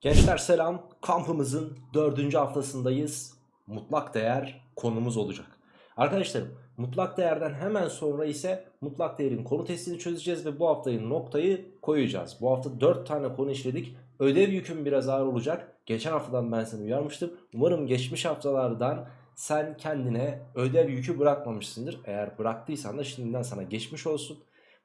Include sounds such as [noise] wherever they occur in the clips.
Gençler selam. Kampımızın dördüncü haftasındayız. Mutlak değer konumuz olacak. Arkadaşlarım mutlak değerden hemen sonra ise mutlak değerin konu testini çözeceğiz ve bu haftayı noktayı koyacağız. Bu hafta 4 tane konu işledik. Ödev yüküm biraz ağır olacak. Geçen haftadan ben seni uyarmıştım. Umarım geçmiş haftalardan sen kendine ödev yükü bırakmamışsındır. Eğer bıraktıysan da şimdiden sana geçmiş olsun.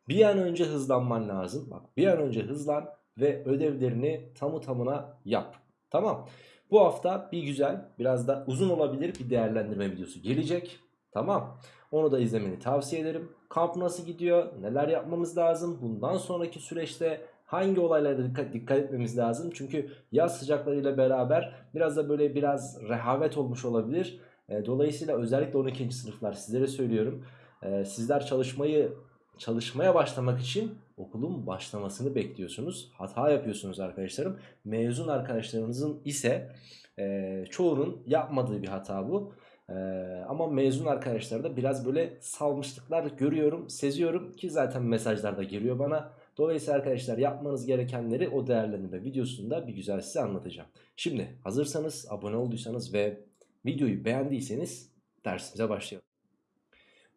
Bir an önce hızlanman lazım. Bak bir an önce hızlan ve ödevlerini tamı tamına yap. Tamam. Bu hafta bir güzel biraz da uzun olabilir bir değerlendirme videosu gelecek. Tamam. Onu da izlemeni tavsiye ederim. Kamp nasıl gidiyor? Neler yapmamız lazım? Bundan sonraki süreçte hangi olaylara dikkat, dikkat etmemiz lazım? Çünkü yaz sıcaklarıyla beraber biraz da böyle biraz rehavet olmuş olabilir. E, dolayısıyla özellikle 12. sınıflar sizlere söylüyorum. E, sizler çalışmayı çalışmaya başlamak için okulun başlamasını bekliyorsunuz. Hata yapıyorsunuz arkadaşlarım. Mezun arkadaşlarınızın ise e, çoğunun yapmadığı bir hata bu. E, ama mezun arkadaşlar da biraz böyle salmışlıklar görüyorum, seziyorum ki zaten mesajlarda geliyor bana. Dolayısıyla arkadaşlar yapmanız gerekenleri o değerlendirme videosunda bir güzel size anlatacağım. Şimdi hazırsanız abone olduysanız ve videoyu beğendiyseniz dersimize başlayalım.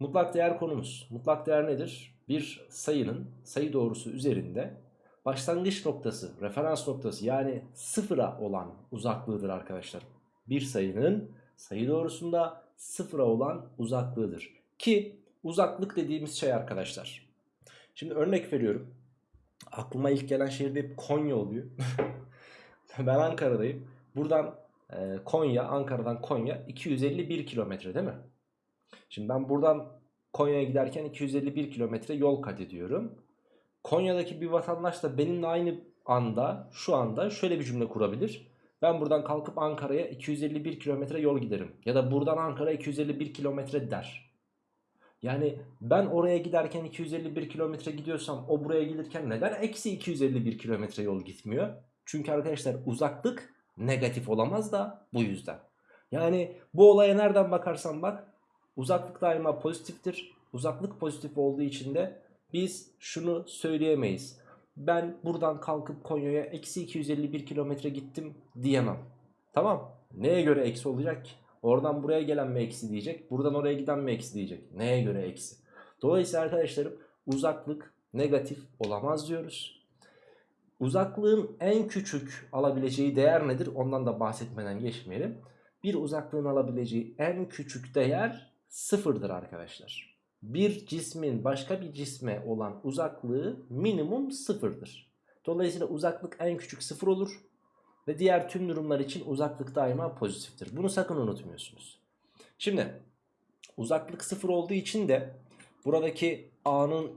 Mutlak değer konumuz. Mutlak değer nedir? Bir sayının sayı doğrusu üzerinde başlangıç noktası, referans noktası yani sıfıra olan uzaklığıdır arkadaşlar. Bir sayının sayı doğrusunda sıfıra olan uzaklığıdır. Ki uzaklık dediğimiz şey arkadaşlar. Şimdi örnek veriyorum. Aklıma ilk gelen şehir hep Konya oluyor. [laughs] ben Ankara'dayım. Buradan e, Konya, Ankara'dan Konya 251 kilometre değil mi? Şimdi ben buradan Konya'ya giderken 251 kilometre yol kat ediyorum. Konya'daki bir vatandaş da benimle aynı anda şu anda şöyle bir cümle kurabilir. Ben buradan kalkıp Ankara'ya 251 kilometre yol giderim. Ya da buradan Ankara 251 kilometre der. Yani ben oraya giderken 251 kilometre gidiyorsam o buraya gelirken neden eksi 251 kilometre yol gitmiyor? Çünkü arkadaşlar uzaklık negatif olamaz da bu yüzden. Yani bu olaya nereden bakarsan bak Uzaklık daima pozitiftir. Uzaklık pozitif olduğu için de biz şunu söyleyemeyiz. Ben buradan kalkıp Konya'ya eksi 251 kilometre gittim diyemem. Tamam. Neye göre eksi olacak ki? Oradan buraya gelen mi eksi diyecek? Buradan oraya giden mi eksi diyecek? Neye göre eksi? Dolayısıyla arkadaşlarım uzaklık negatif olamaz diyoruz. Uzaklığın en küçük alabileceği değer nedir? Ondan da bahsetmeden geçmeyelim. Bir uzaklığın alabileceği en küçük değer sıfırdır arkadaşlar. Bir cismin başka bir cisme olan uzaklığı minimum sıfırdır. Dolayısıyla uzaklık en küçük sıfır olur. Ve diğer tüm durumlar için uzaklık daima pozitiftir. Bunu sakın unutmuyorsunuz. Şimdi uzaklık sıfır olduğu için de buradaki A'nın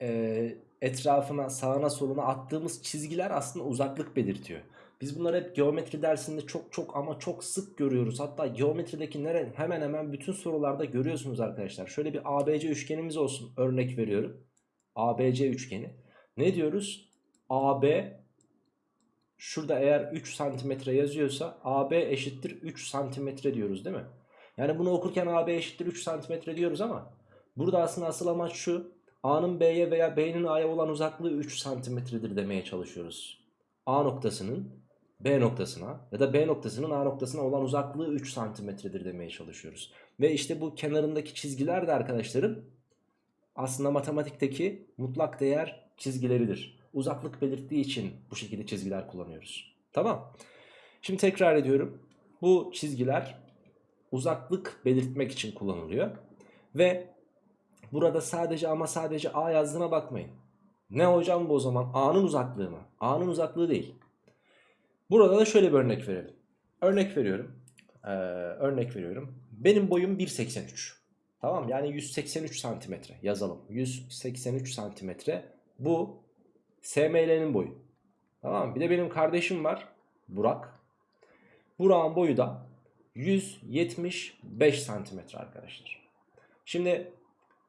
e, etrafına sağına soluna attığımız çizgiler aslında uzaklık belirtiyor. Biz bunları hep geometri dersinde çok çok ama çok sık görüyoruz. Hatta geometrideki nere, hemen hemen bütün sorularda görüyorsunuz arkadaşlar. Şöyle bir ABC üçgenimiz olsun örnek veriyorum. ABC üçgeni. Ne diyoruz? AB şurada eğer 3 santimetre yazıyorsa AB eşittir 3 santimetre diyoruz değil mi? Yani bunu okurken AB eşittir 3 santimetre diyoruz ama burada aslında asıl amaç şu. A'nın B'ye veya B'nin A'ya olan uzaklığı 3 santimetredir demeye çalışıyoruz. A noktasının B noktasına ya da B noktasının A noktasına olan uzaklığı 3 santimetredir demeye çalışıyoruz. Ve işte bu kenarındaki çizgiler de arkadaşlarım aslında matematikteki mutlak değer çizgileridir. Uzaklık belirttiği için bu şekilde çizgiler kullanıyoruz. Tamam. Şimdi tekrar ediyorum. Bu çizgiler uzaklık belirtmek için kullanılıyor. Ve burada sadece ama sadece A yazdığına bakmayın. Ne hocam bu o zaman? A'nın uzaklığı mı? A'nın uzaklığı değil. Burada da şöyle bir örnek verelim. Örnek veriyorum. Ee, örnek veriyorum. Benim boyum 1.83. Tamam yani 183 santimetre yazalım. 183 santimetre. Bu SML'nin boyu. Tamam Bir de benim kardeşim var. Burak. Burak'ın boyu da 175 santimetre arkadaşlar. Şimdi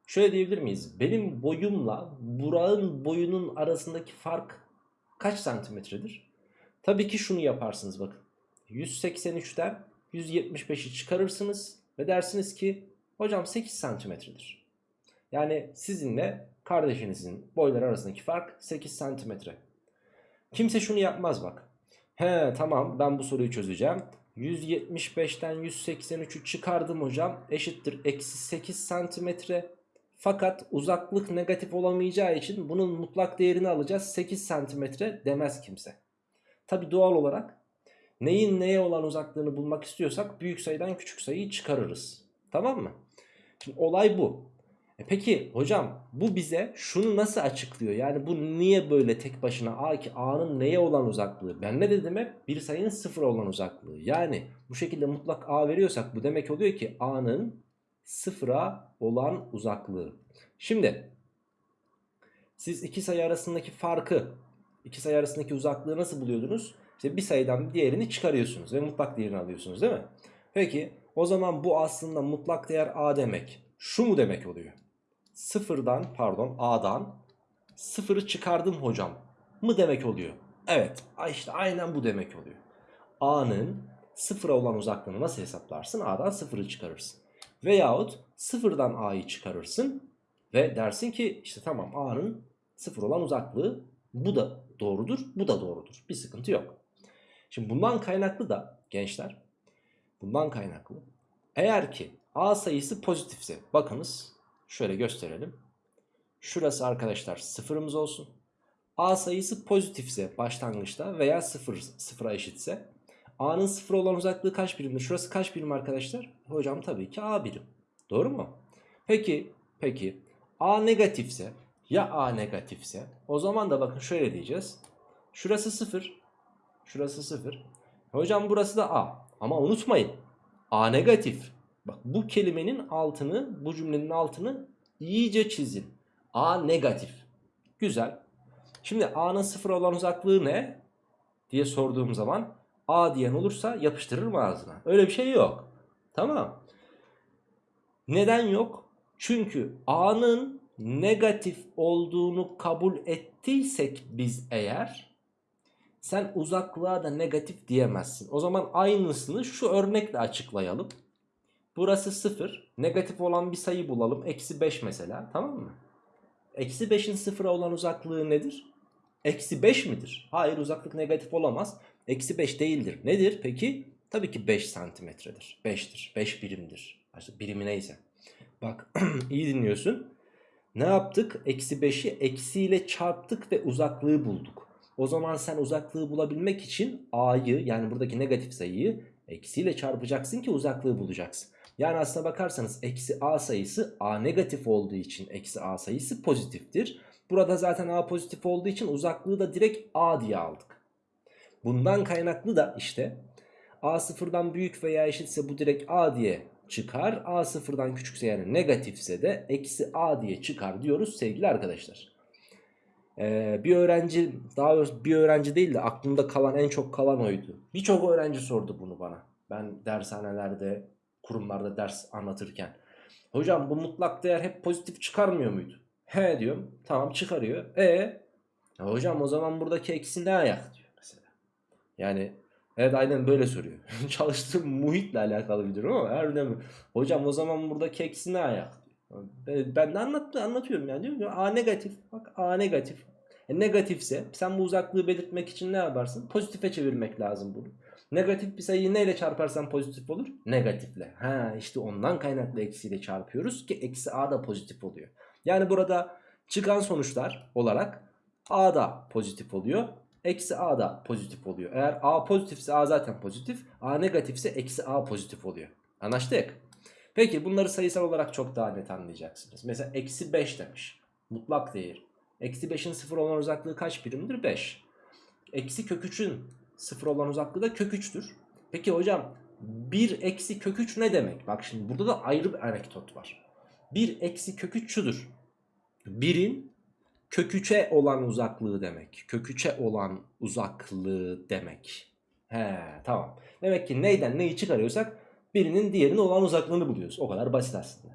şöyle diyebilir miyiz? Benim boyumla Burak'ın boyunun arasındaki fark kaç santimetredir? Tabii ki şunu yaparsınız bakın. 183'ten 175'i çıkarırsınız ve dersiniz ki hocam 8 santimetredir. Yani sizinle kardeşinizin boyları arasındaki fark 8 santimetre. Kimse şunu yapmaz bak. He tamam ben bu soruyu çözeceğim. 175'ten 183'ü çıkardım hocam. Eşittir eksi 8 santimetre. Fakat uzaklık negatif olamayacağı için bunun mutlak değerini alacağız. 8 santimetre demez kimse. Tabi doğal olarak neyin neye olan uzaklığını bulmak istiyorsak büyük sayıdan küçük sayıyı çıkarırız. Tamam mı? Şimdi olay bu. E peki hocam bu bize şunu nasıl açıklıyor? Yani bu niye böyle tek başına A ki A'nın neye olan uzaklığı? Ben ne dedim hep? Bir sayının sıfır olan uzaklığı. Yani bu şekilde mutlak A veriyorsak bu demek oluyor ki A'nın sıfıra olan uzaklığı. Şimdi siz iki sayı arasındaki farkı, iki sayı arasındaki uzaklığı nasıl buluyordunuz? İşte bir sayıdan diğerini çıkarıyorsunuz ve mutlak değerini alıyorsunuz değil mi? Peki o zaman bu aslında mutlak değer A demek. Şu mu demek oluyor? Sıfırdan pardon A'dan sıfırı çıkardım hocam mı demek oluyor? Evet işte aynen bu demek oluyor. A'nın sıfıra olan uzaklığını nasıl hesaplarsın? A'dan sıfırı çıkarırsın. Veyahut sıfırdan A'yı çıkarırsın ve dersin ki işte tamam A'nın sıfır olan uzaklığı bu da doğrudur bu da doğrudur. Bir sıkıntı yok. Şimdi bundan kaynaklı da gençler bundan kaynaklı eğer ki A sayısı pozitifse bakınız şöyle gösterelim. Şurası arkadaşlar sıfırımız olsun. A sayısı pozitifse başlangıçta veya sıfır, sıfıra eşitse A'nın sıfır olan uzaklığı kaç birimdir? Şurası kaç birim arkadaşlar? Hocam tabii ki A birim. Doğru mu? Peki, peki A negatifse ya A negatifse o zaman da bakın şöyle diyeceğiz. Şurası sıfır. Şurası sıfır. Hocam burası da A. Ama unutmayın. A negatif. Bak bu kelimenin altını, bu cümlenin altını iyice çizin. A negatif. Güzel. Şimdi A'nın sıfır olan uzaklığı ne? diye sorduğum zaman A diyen olursa yapıştırır mı ağzına? Öyle bir şey yok. Tamam. Neden yok? Çünkü A'nın negatif olduğunu kabul ettiysek biz eğer sen uzaklığa da negatif diyemezsin. O zaman aynısını şu örnekle açıklayalım. Burası 0. Negatif olan bir sayı bulalım. Eksi 5 mesela. Tamam mı? Eksi 5'in sıfıra olan uzaklığı nedir? Eksi 5 midir? Hayır uzaklık negatif olamaz. Eksi 5 değildir. Nedir peki? Tabii ki 5 santimetredir. 5'tir. 5 birimdir. İşte birimi neyse. Bak [clears throat] iyi dinliyorsun. Ne yaptık? Eksi 5'i eksiyle çarptık ve uzaklığı bulduk. O zaman sen uzaklığı bulabilmek için a'yı yani buradaki negatif sayıyı eksiyle çarpacaksın ki uzaklığı bulacaksın. Yani aslına bakarsanız eksi a sayısı a negatif olduğu için eksi a sayısı pozitiftir. Burada zaten a pozitif olduğu için uzaklığı da direkt a diye aldık. Bundan kaynaklı da işte a sıfırdan büyük veya eşitse bu direkt a diye çıkar. a sıfırdan küçükse yani negatifse de eksi a diye çıkar diyoruz sevgili arkadaşlar. Ee, bir öğrenci daha doğrusu bir öğrenci değil de aklımda kalan en çok kalan oydu. Birçok öğrenci sordu bunu bana. Ben dershanelerde kurumlarda ders anlatırken. Hocam bu mutlak değer hep pozitif çıkarmıyor muydu? He diyorum. Tamam çıkarıyor. E hocam o zaman buradaki eksi ne ayak diyor mesela. Yani evet aynen böyle soruyor. [laughs] Çalıştığım muhitle alakalı bir durum ama harbiden hocam o zaman buradaki eksi ne ayak. Ben de anlat, anlatıyorum yani diyorum ki A negatif. Bak A negatif. E negatifse sen bu uzaklığı belirtmek için ne yaparsın? Pozitife çevirmek lazım bunu. Negatif bir sayıyı neyle çarparsan pozitif olur? Negatifle. Ha işte ondan kaynaklı eksiyle çarpıyoruz ki eksi a da pozitif oluyor. Yani burada çıkan sonuçlar olarak a da pozitif oluyor. Eksi a da pozitif oluyor. Eğer a pozitifse a zaten pozitif. a negatifse eksi a pozitif oluyor. Anlaştık. Peki bunları sayısal olarak çok daha net anlayacaksınız. Mesela eksi 5 demiş. Mutlak değer. Eksi 5'in sıfır olan uzaklığı kaç birimdir? 5. Eksi kök 3'ün sıfır olan uzaklığı da kök 3'tür. Peki hocam 1 eksi kök 3 ne demek? Bak şimdi burada da ayrı bir anekdot var. 1 eksi kök 3 şudur. 1'in kök 3'e olan uzaklığı demek. Kök 3'e olan uzaklığı demek. He tamam. Demek ki neyden neyi çıkarıyorsak birinin diğerine olan uzaklığını buluyoruz. O kadar basit aslında.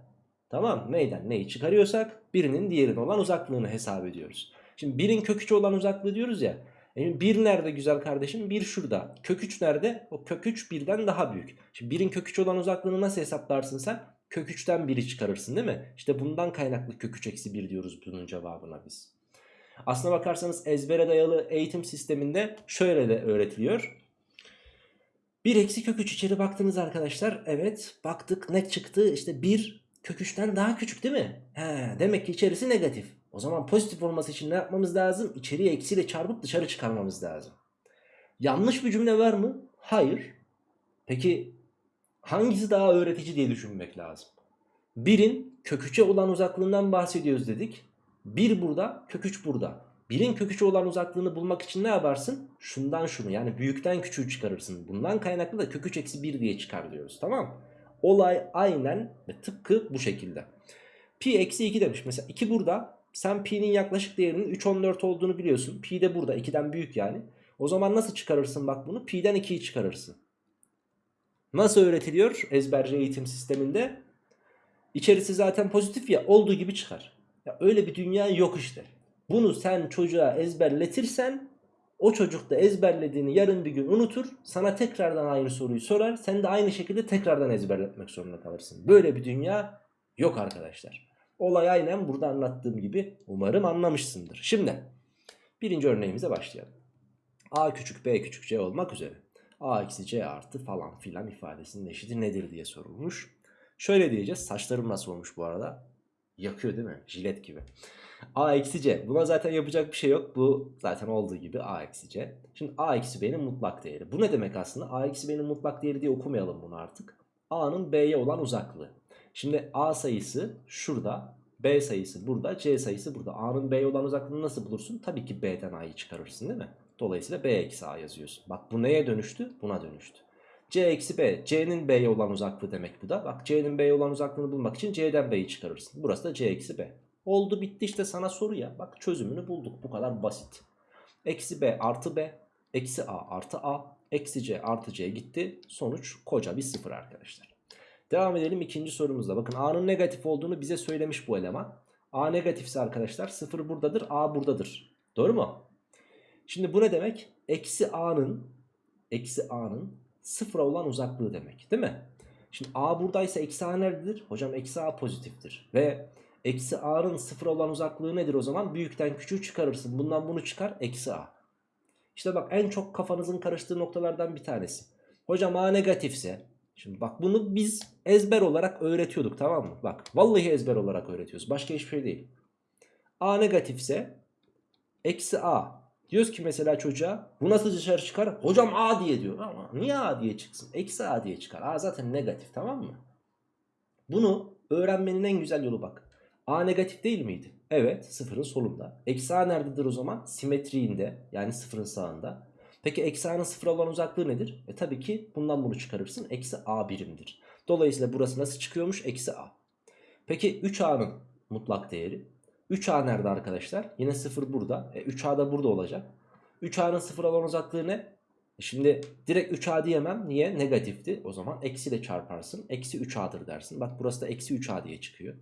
Tamam neyden neyi çıkarıyorsak birinin diğerine olan uzaklığını hesap ediyoruz. Şimdi birin kök 3'e olan uzaklığı diyoruz ya. E, 1 nerede güzel kardeşim? 1 şurada. Kök 3 nerede? O kök 3 birden daha büyük. Şimdi 1'in kök 3 olan uzaklığını nasıl hesaplarsın sen? Kök 3'ten 1'i çıkarırsın değil mi? İşte bundan kaynaklı kök 3 eksi 1 diyoruz bunun cevabına biz. Aslına bakarsanız ezbere dayalı eğitim sisteminde şöyle de öğretiliyor. 1 eksi kök 3 içeri baktınız arkadaşlar. Evet baktık ne çıktı? İşte 1 kök 3'ten daha küçük değil mi? He, demek ki içerisi negatif. O zaman pozitif olması için ne yapmamız lazım? İçeriye eksiyle çarpıp dışarı çıkarmamız lazım. Yanlış bir cümle var mı? Hayır. Peki hangisi daha öğretici diye düşünmek lazım. 1'in kök 3'e olan uzaklığından bahsediyoruz dedik. 1 burada, kök 3 burada. 1'in kök 3'e olan uzaklığını bulmak için ne yaparsın? Şundan şunu yani büyükten küçüğü çıkarırsın. Bundan kaynaklı da kök 3 eksi 1 diye çıkar diyoruz tamam? Olay aynen ve tıpkı bu şekilde. Pi eksi 2 demiş. Mesela 2 burada. Sen pi'nin yaklaşık değerinin 3.14 olduğunu biliyorsun. Pi de burada 2'den büyük yani. O zaman nasıl çıkarırsın bak bunu? Pi'den 2'yi çıkarırsın. Nasıl öğretiliyor ezberci eğitim sisteminde? İçerisi zaten pozitif ya olduğu gibi çıkar. Ya öyle bir dünya yok işte. Bunu sen çocuğa ezberletirsen o çocuk da ezberlediğini yarın bir gün unutur. Sana tekrardan aynı soruyu sorar. Sen de aynı şekilde tekrardan ezberletmek zorunda kalırsın. Böyle bir dünya yok arkadaşlar. Olay aynen burada anlattığım gibi umarım anlamışsındır. Şimdi birinci örneğimize başlayalım. A küçük B küçük C olmak üzere. A eksi C artı falan filan ifadesinin eşiti nedir diye sorulmuş. Şöyle diyeceğiz. Saçlarım nasıl olmuş bu arada? Yakıyor değil mi? Jilet gibi. A eksi C. Buna zaten yapacak bir şey yok. Bu zaten olduğu gibi A eksi C. Şimdi A eksi B'nin mutlak değeri. Bu ne demek aslında? A eksi B'nin mutlak değeri diye okumayalım bunu artık. A'nın B'ye olan uzaklığı. Şimdi A sayısı şurada. B sayısı burada. C sayısı burada. A'nın B'ye olan uzaklığını nasıl bulursun? Tabii ki B'den A'yı çıkarırsın değil mi? Dolayısıyla B eksi A yazıyorsun. Bak bu neye dönüştü? Buna dönüştü. C eksi B. C'nin B'ye olan uzaklığı demek bu da. Bak C'nin B'ye olan uzaklığını bulmak için C'den B'yi çıkarırsın. Burası da C eksi B. Oldu bitti işte sana soru ya. Bak çözümünü bulduk. Bu kadar basit. Eksi B artı B. Eksi A artı A. Eksi C artı C gitti. Sonuç koca bir sıfır arkadaşlar. Devam edelim ikinci sorumuzda. Bakın A'nın negatif olduğunu bize söylemiş bu eleman. A negatifse arkadaşlar sıfır buradadır. A buradadır. Doğru mu? Şimdi bu ne demek? Eksi A'nın eksi A'nın sıfıra olan uzaklığı demek değil mi? Şimdi A buradaysa eksi A nerededir? Hocam eksi A pozitiftir. Ve eksi A'nın sıfıra olan uzaklığı nedir o zaman? Büyükten küçüğü çıkarırsın. Bundan bunu çıkar eksi A. İşte bak en çok kafanızın karıştığı noktalardan bir tanesi. Hocam A negatifse Şimdi bak bunu biz ezber olarak öğretiyorduk tamam mı? Bak vallahi ezber olarak öğretiyoruz. Başka hiçbir şey değil. A negatifse eksi A Diyoruz ki mesela çocuğa bu nasıl dışarı çıkar? Hocam A diye diyor. Ama niye A diye çıksın? Eksi A diye çıkar. A zaten negatif tamam mı? Bunu öğrenmenin en güzel yolu bak. A negatif değil miydi? Evet sıfırın solunda. Eksi A nerededir o zaman? Simetriğinde yani sıfırın sağında. Peki eksi A'nın sıfır olan uzaklığı nedir? E tabii ki bundan bunu çıkarırsın. Eksi A birimdir. Dolayısıyla burası nasıl çıkıyormuş? Eksi A. Peki 3A'nın mutlak değeri? 3A nerede arkadaşlar? Yine 0 burada. E, 3A da burada olacak. 3A'nın 0 olan uzaklığı ne? E şimdi direkt 3A diyemem. Niye? Negatifti. O zaman eksi ile çarparsın. Eksi 3A'dır dersin. Bak burası da eksi 3A diye çıkıyor.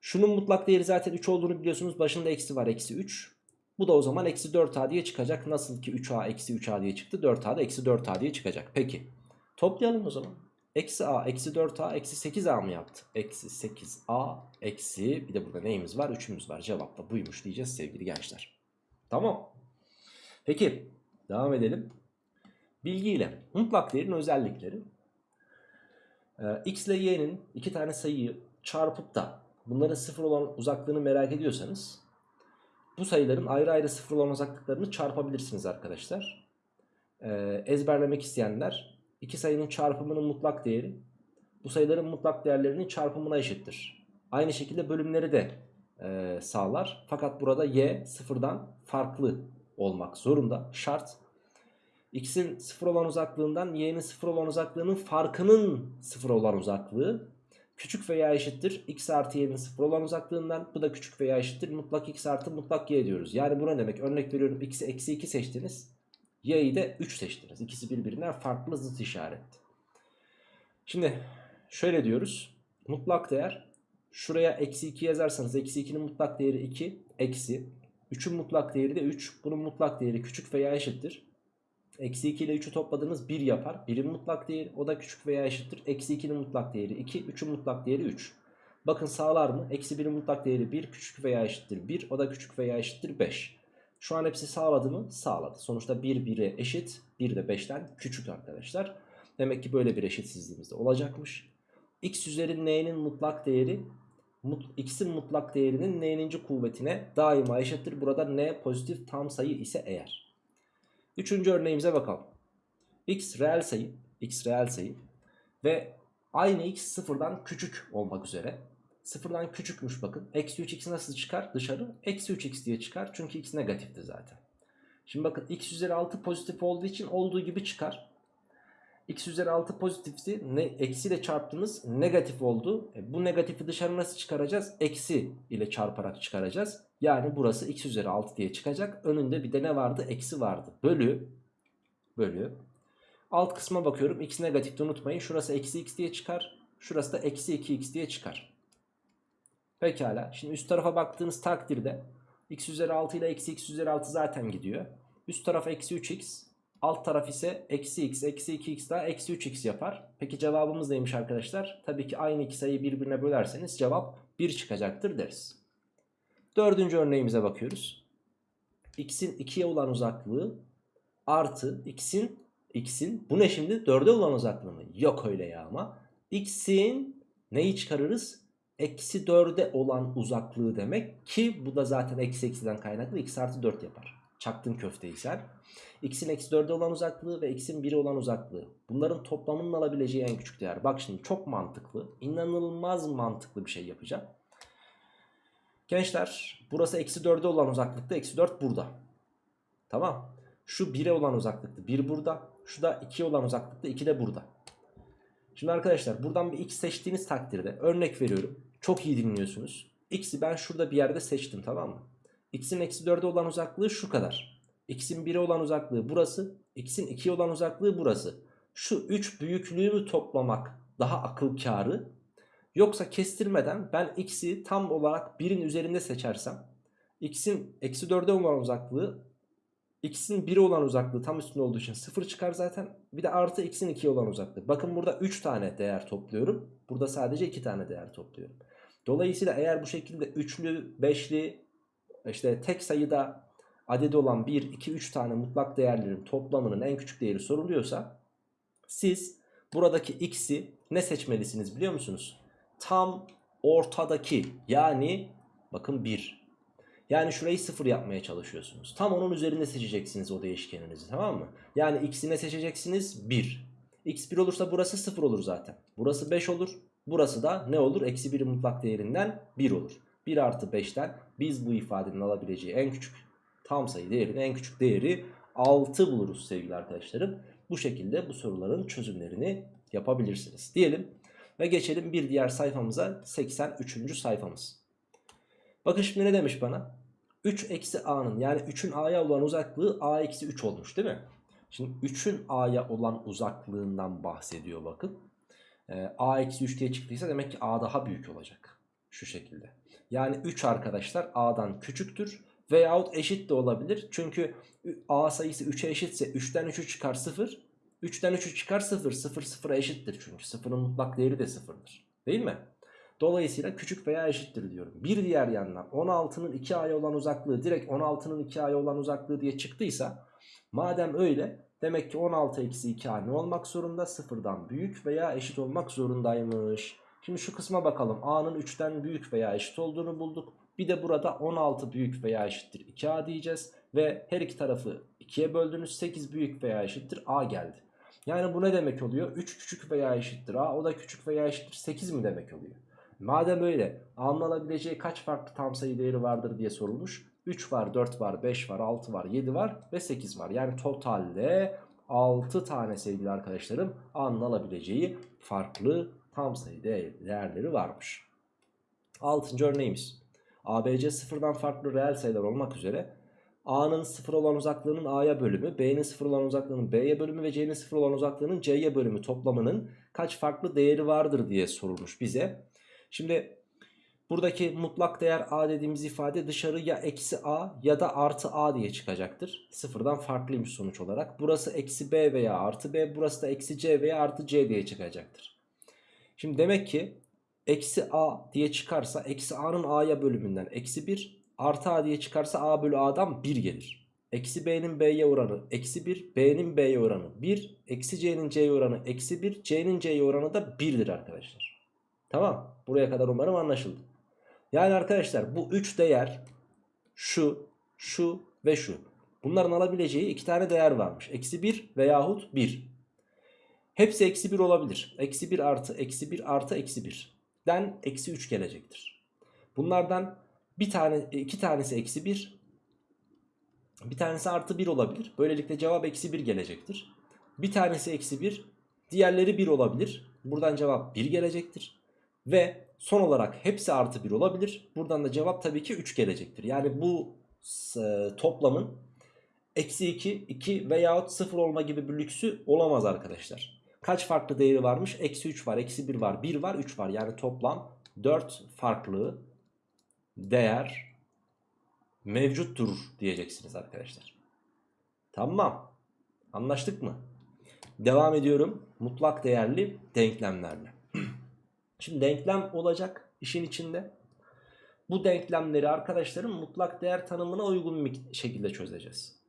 Şunun mutlak değeri zaten 3 olduğunu biliyorsunuz. Başında eksi var. Eksi 3. Bu da o zaman eksi 4A diye çıkacak. Nasıl ki 3A eksi 3A diye çıktı. 4A da eksi 4A diye çıkacak. Peki. Toplayalım o zaman. Eksi a eksi 4a eksi 8a mı yaptı? Eksi 8a eksi bir de burada neyimiz var? 3'ümüz var. Cevap da buymuş diyeceğiz sevgili gençler. Tamam. Peki devam edelim. Bilgiyle mutlak değerin özellikleri. Ee, x ile y'nin iki tane sayıyı çarpıp da bunların sıfır olan uzaklığını merak ediyorsanız bu sayıların ayrı ayrı sıfır olan uzaklıklarını çarpabilirsiniz arkadaşlar. Ee, ezberlemek isteyenler İki sayının çarpımının mutlak değeri bu sayıların mutlak değerlerinin çarpımına eşittir. Aynı şekilde bölümleri de e, sağlar. Fakat burada y sıfırdan farklı olmak zorunda. Şart. X'in sıfır olan uzaklığından y'nin sıfır olan uzaklığının farkının sıfır olan uzaklığı küçük veya eşittir. X artı y'nin sıfır olan uzaklığından bu da küçük veya eşittir. Mutlak x artı mutlak y diyoruz. Yani bu ne demek? Örnek veriyorum x'i eksi 2 seçtiniz. Y'yi de 3 seçtiniz. İkisi birbirinden farklı zıt işaret. Şimdi şöyle diyoruz. Mutlak değer şuraya eksi 2 yazarsanız eksi 2'nin mutlak değeri 2 eksi 3'ün mutlak değeri de 3. Bunun mutlak değeri küçük veya eşittir. Eksi 2 ile 3'ü topladığınız 1 yapar. 1'in mutlak değeri o da küçük veya eşittir. Eksi 2'nin mutlak değeri 2. 3'ün mutlak değeri 3. Bakın sağlar mı? Eksi 1'in mutlak değeri 1 küçük veya eşittir 1. O da küçük veya eşittir 5. Şu an hepsi sağladı mı? Sağladı. Sonuçta 1 1'e eşit. 1 de 5'ten küçük arkadaşlar. Demek ki böyle bir eşitsizliğimiz de olacakmış. x üzeri n'nin mutlak değeri mut, x'in mutlak değerinin n'ninci kuvvetine daima eşittir. Burada n pozitif tam sayı ise eğer. Üçüncü örneğimize bakalım. x reel sayı, x reel sayı ve aynı x sıfırdan küçük olmak üzere. Sıfırdan küçükmüş bakın. Eksi 3x nasıl çıkar dışarı? Eksi 3x diye çıkar. Çünkü x negatifti zaten. Şimdi bakın x üzeri 6 pozitif olduğu için olduğu gibi çıkar. x üzeri 6 pozitifti. Ne, eksiyle çarptınız negatif oldu. E, bu negatifi dışarı nasıl çıkaracağız? Eksi ile çarparak çıkaracağız. Yani burası x üzeri 6 diye çıkacak. Önünde bir de ne vardı? Eksi vardı. Bölü. Bölü. Alt kısma bakıyorum. X negatifti unutmayın. Şurası eksi x diye çıkar. Şurası da eksi 2x diye çıkar. Pekala. Şimdi üst tarafa baktığınız takdirde x üzeri 6 ile eksi x üzeri 6 zaten gidiyor. Üst taraf eksi 3x. Alt taraf ise eksi x eksi 2x daha eksi 3x yapar. Peki cevabımız neymiş arkadaşlar? Tabii ki aynı iki sayıyı birbirine bölerseniz cevap 1 çıkacaktır deriz. Dördüncü örneğimize bakıyoruz. x'in 2'ye olan uzaklığı artı x'in x'in bu ne şimdi 4'e olan uzaklığı mı? Yok öyle ya ama. x'in neyi çıkarırız? Eksi 4'e olan uzaklığı demek ki bu da zaten eksi eksiden kaynaklı x artı 4 yapar. Çaktın köfteyi sen. x'in eksi 4'e olan uzaklığı ve x'in 1'e olan uzaklığı. Bunların toplamının alabileceği en küçük değer. Bak şimdi çok mantıklı. inanılmaz mantıklı bir şey yapacağım. Gençler burası eksi 4'e olan uzaklıkta eksi 4 burada. Tamam. Şu 1'e olan uzaklıkta 1 burada. Şu da 2'ye olan uzaklıkta 2 de burada. Şimdi arkadaşlar buradan bir x seçtiğiniz takdirde örnek veriyorum. Çok iyi dinliyorsunuz. X'i ben şurada bir yerde seçtim tamam mı? X'in eksi 4'e olan uzaklığı şu kadar. X'in 1'e olan uzaklığı burası. X'in 2'ye olan uzaklığı burası. Şu 3 büyüklüğü mü toplamak daha akıl kârı? Yoksa kestirmeden ben x'i tam olarak 1'in üzerinde seçersem x'in eksi 4'e olan uzaklığı x'in 1'e olan uzaklığı tam üstünde olduğu için 0 çıkar zaten. Bir de artı x'in 2'ye olan uzaklığı. Bakın burada 3 tane değer topluyorum. Burada sadece 2 tane değer topluyorum. Dolayısıyla eğer bu şekilde üçlü, beşli, işte tek sayıda adedi olan 1, 2, 3 tane mutlak değerlerin toplamının en küçük değeri soruluyorsa siz buradaki x'i ne seçmelisiniz biliyor musunuz? Tam ortadaki yani bakın 1. Yani şurayı 0 yapmaya çalışıyorsunuz. Tam onun üzerinde seçeceksiniz o değişkeninizi tamam mı? Yani x'i ne seçeceksiniz? 1. x 1 olursa burası 0 olur zaten. Burası 5 olur. Burası da ne olur? Eksi 1'in mutlak değerinden 1 olur. 1 artı 5'ten biz bu ifadenin alabileceği en küçük tam sayı değerinin en küçük değeri 6 buluruz sevgili arkadaşlarım. Bu şekilde bu soruların çözümlerini yapabilirsiniz. Diyelim ve geçelim bir diğer sayfamıza 83. sayfamız. Bakın şimdi ne demiş bana? 3 eksi a'nın yani 3'ün a'ya olan uzaklığı a eksi 3 olmuş değil mi? Şimdi 3'ün a'ya olan uzaklığından bahsediyor bakın. Ee, a eksi 3 diye çıktıysa demek ki a daha büyük olacak. Şu şekilde. Yani 3 arkadaşlar a'dan küçüktür. Veyahut eşit de olabilir. Çünkü a sayısı 3'e eşitse 3'ten 3'ü çıkar 0. 3'ten 3'ü çıkar 0. 0 0'a eşittir çünkü. 0'ın mutlak değeri de 0'dır. Değil mi? Dolayısıyla küçük veya eşittir diyorum. Bir diğer yandan 16'nın 2a'ya olan uzaklığı direkt 16'nın 2a'ya olan uzaklığı diye çıktıysa madem öyle demek ki 16 eksi 2a ne olmak zorunda? Sıfırdan büyük veya eşit olmak zorundaymış. Şimdi şu kısma bakalım. a'nın 3'ten büyük veya eşit olduğunu bulduk. Bir de burada 16 büyük veya eşittir 2a diyeceğiz. Ve her iki tarafı 2'ye böldünüz 8 büyük veya eşittir a geldi. Yani bu ne demek oluyor? 3 küçük veya eşittir a o da küçük veya eşittir 8 mi demek oluyor? Madem öyle alınabileceği kaç farklı tam sayı değeri vardır diye sorulmuş. 3 var, 4 var, 5 var, 6 var, 7 var ve 8 var. Yani totalde 6 tane sevgili arkadaşlarım alınabileceği farklı tam sayı değerleri varmış. 6. örneğimiz. ABC sıfırdan farklı reel sayılar olmak üzere A'nın sıfır olan uzaklığının A'ya bölümü, B'nin sıfır olan uzaklığının B'ye bölümü ve C'nin sıfır olan uzaklığının C'ye bölümü toplamının kaç farklı değeri vardır diye sorulmuş bize. Şimdi buradaki mutlak değer a dediğimiz ifade dışarı ya eksi a ya da artı a diye çıkacaktır. Sıfırdan farklıymış sonuç olarak. Burası eksi b veya artı b burası da eksi c veya artı c diye çıkacaktır. Şimdi demek ki eksi a diye çıkarsa eksi a'nın a'ya bölümünden eksi 1 artı a diye çıkarsa a bölü a'dan 1 gelir. Eksi b'nin b'ye oranı eksi 1 b'nin b'ye oranı 1 eksi c'nin c'ye oranı eksi 1 c'nin c'ye oranı da 1'dir arkadaşlar. Tamam buraya kadar umarım anlaşıldı. Yani arkadaşlar bu 3 değer şu şu ve şu. Bunların alabileceği iki tane değer varmış. Eksi 1 veyahut 1. Hepsi eksi 1 olabilir. Eksi 1 artı eksi 1 artı eksi 1. Den eksi 3 gelecektir. Bunlardan bir tane iki tanesi eksi 1. Bir tanesi artı 1 olabilir. Böylelikle cevap eksi 1 gelecektir. Bir tanesi eksi 1. Diğerleri 1 olabilir. Buradan cevap 1 gelecektir. Ve son olarak hepsi artı 1 olabilir. Buradan da cevap tabii ki 3 gelecektir. Yani bu e, toplamın eksi 2, 2 veyahut 0 olma gibi bir lüksü olamaz arkadaşlar. Kaç farklı değeri varmış? Eksi 3 var, eksi 1 var, 1 var, 3 var. Yani toplam 4 farklı değer mevcuttur diyeceksiniz arkadaşlar. Tamam. Anlaştık mı? Devam ediyorum. Mutlak değerli denklemlerle. [clears throat] Şimdi denklem olacak işin içinde. Bu denklemleri arkadaşlarım mutlak değer tanımına uygun bir şekilde çözeceğiz.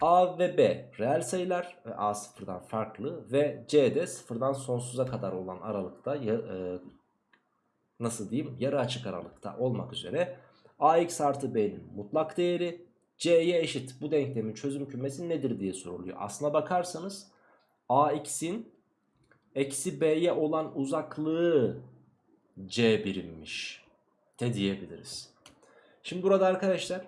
A ve B reel sayılar ve A sıfırdan farklı ve C de sıfırdan sonsuza kadar olan aralıkta e, nasıl diyeyim yarı açık aralıkta olmak üzere AX artı B'nin mutlak değeri C'ye eşit bu denklemin çözüm kümesi nedir diye soruluyor. Aslına bakarsanız AX'in eksi B'ye olan uzaklığı C birimmiş de diyebiliriz. Şimdi burada arkadaşlar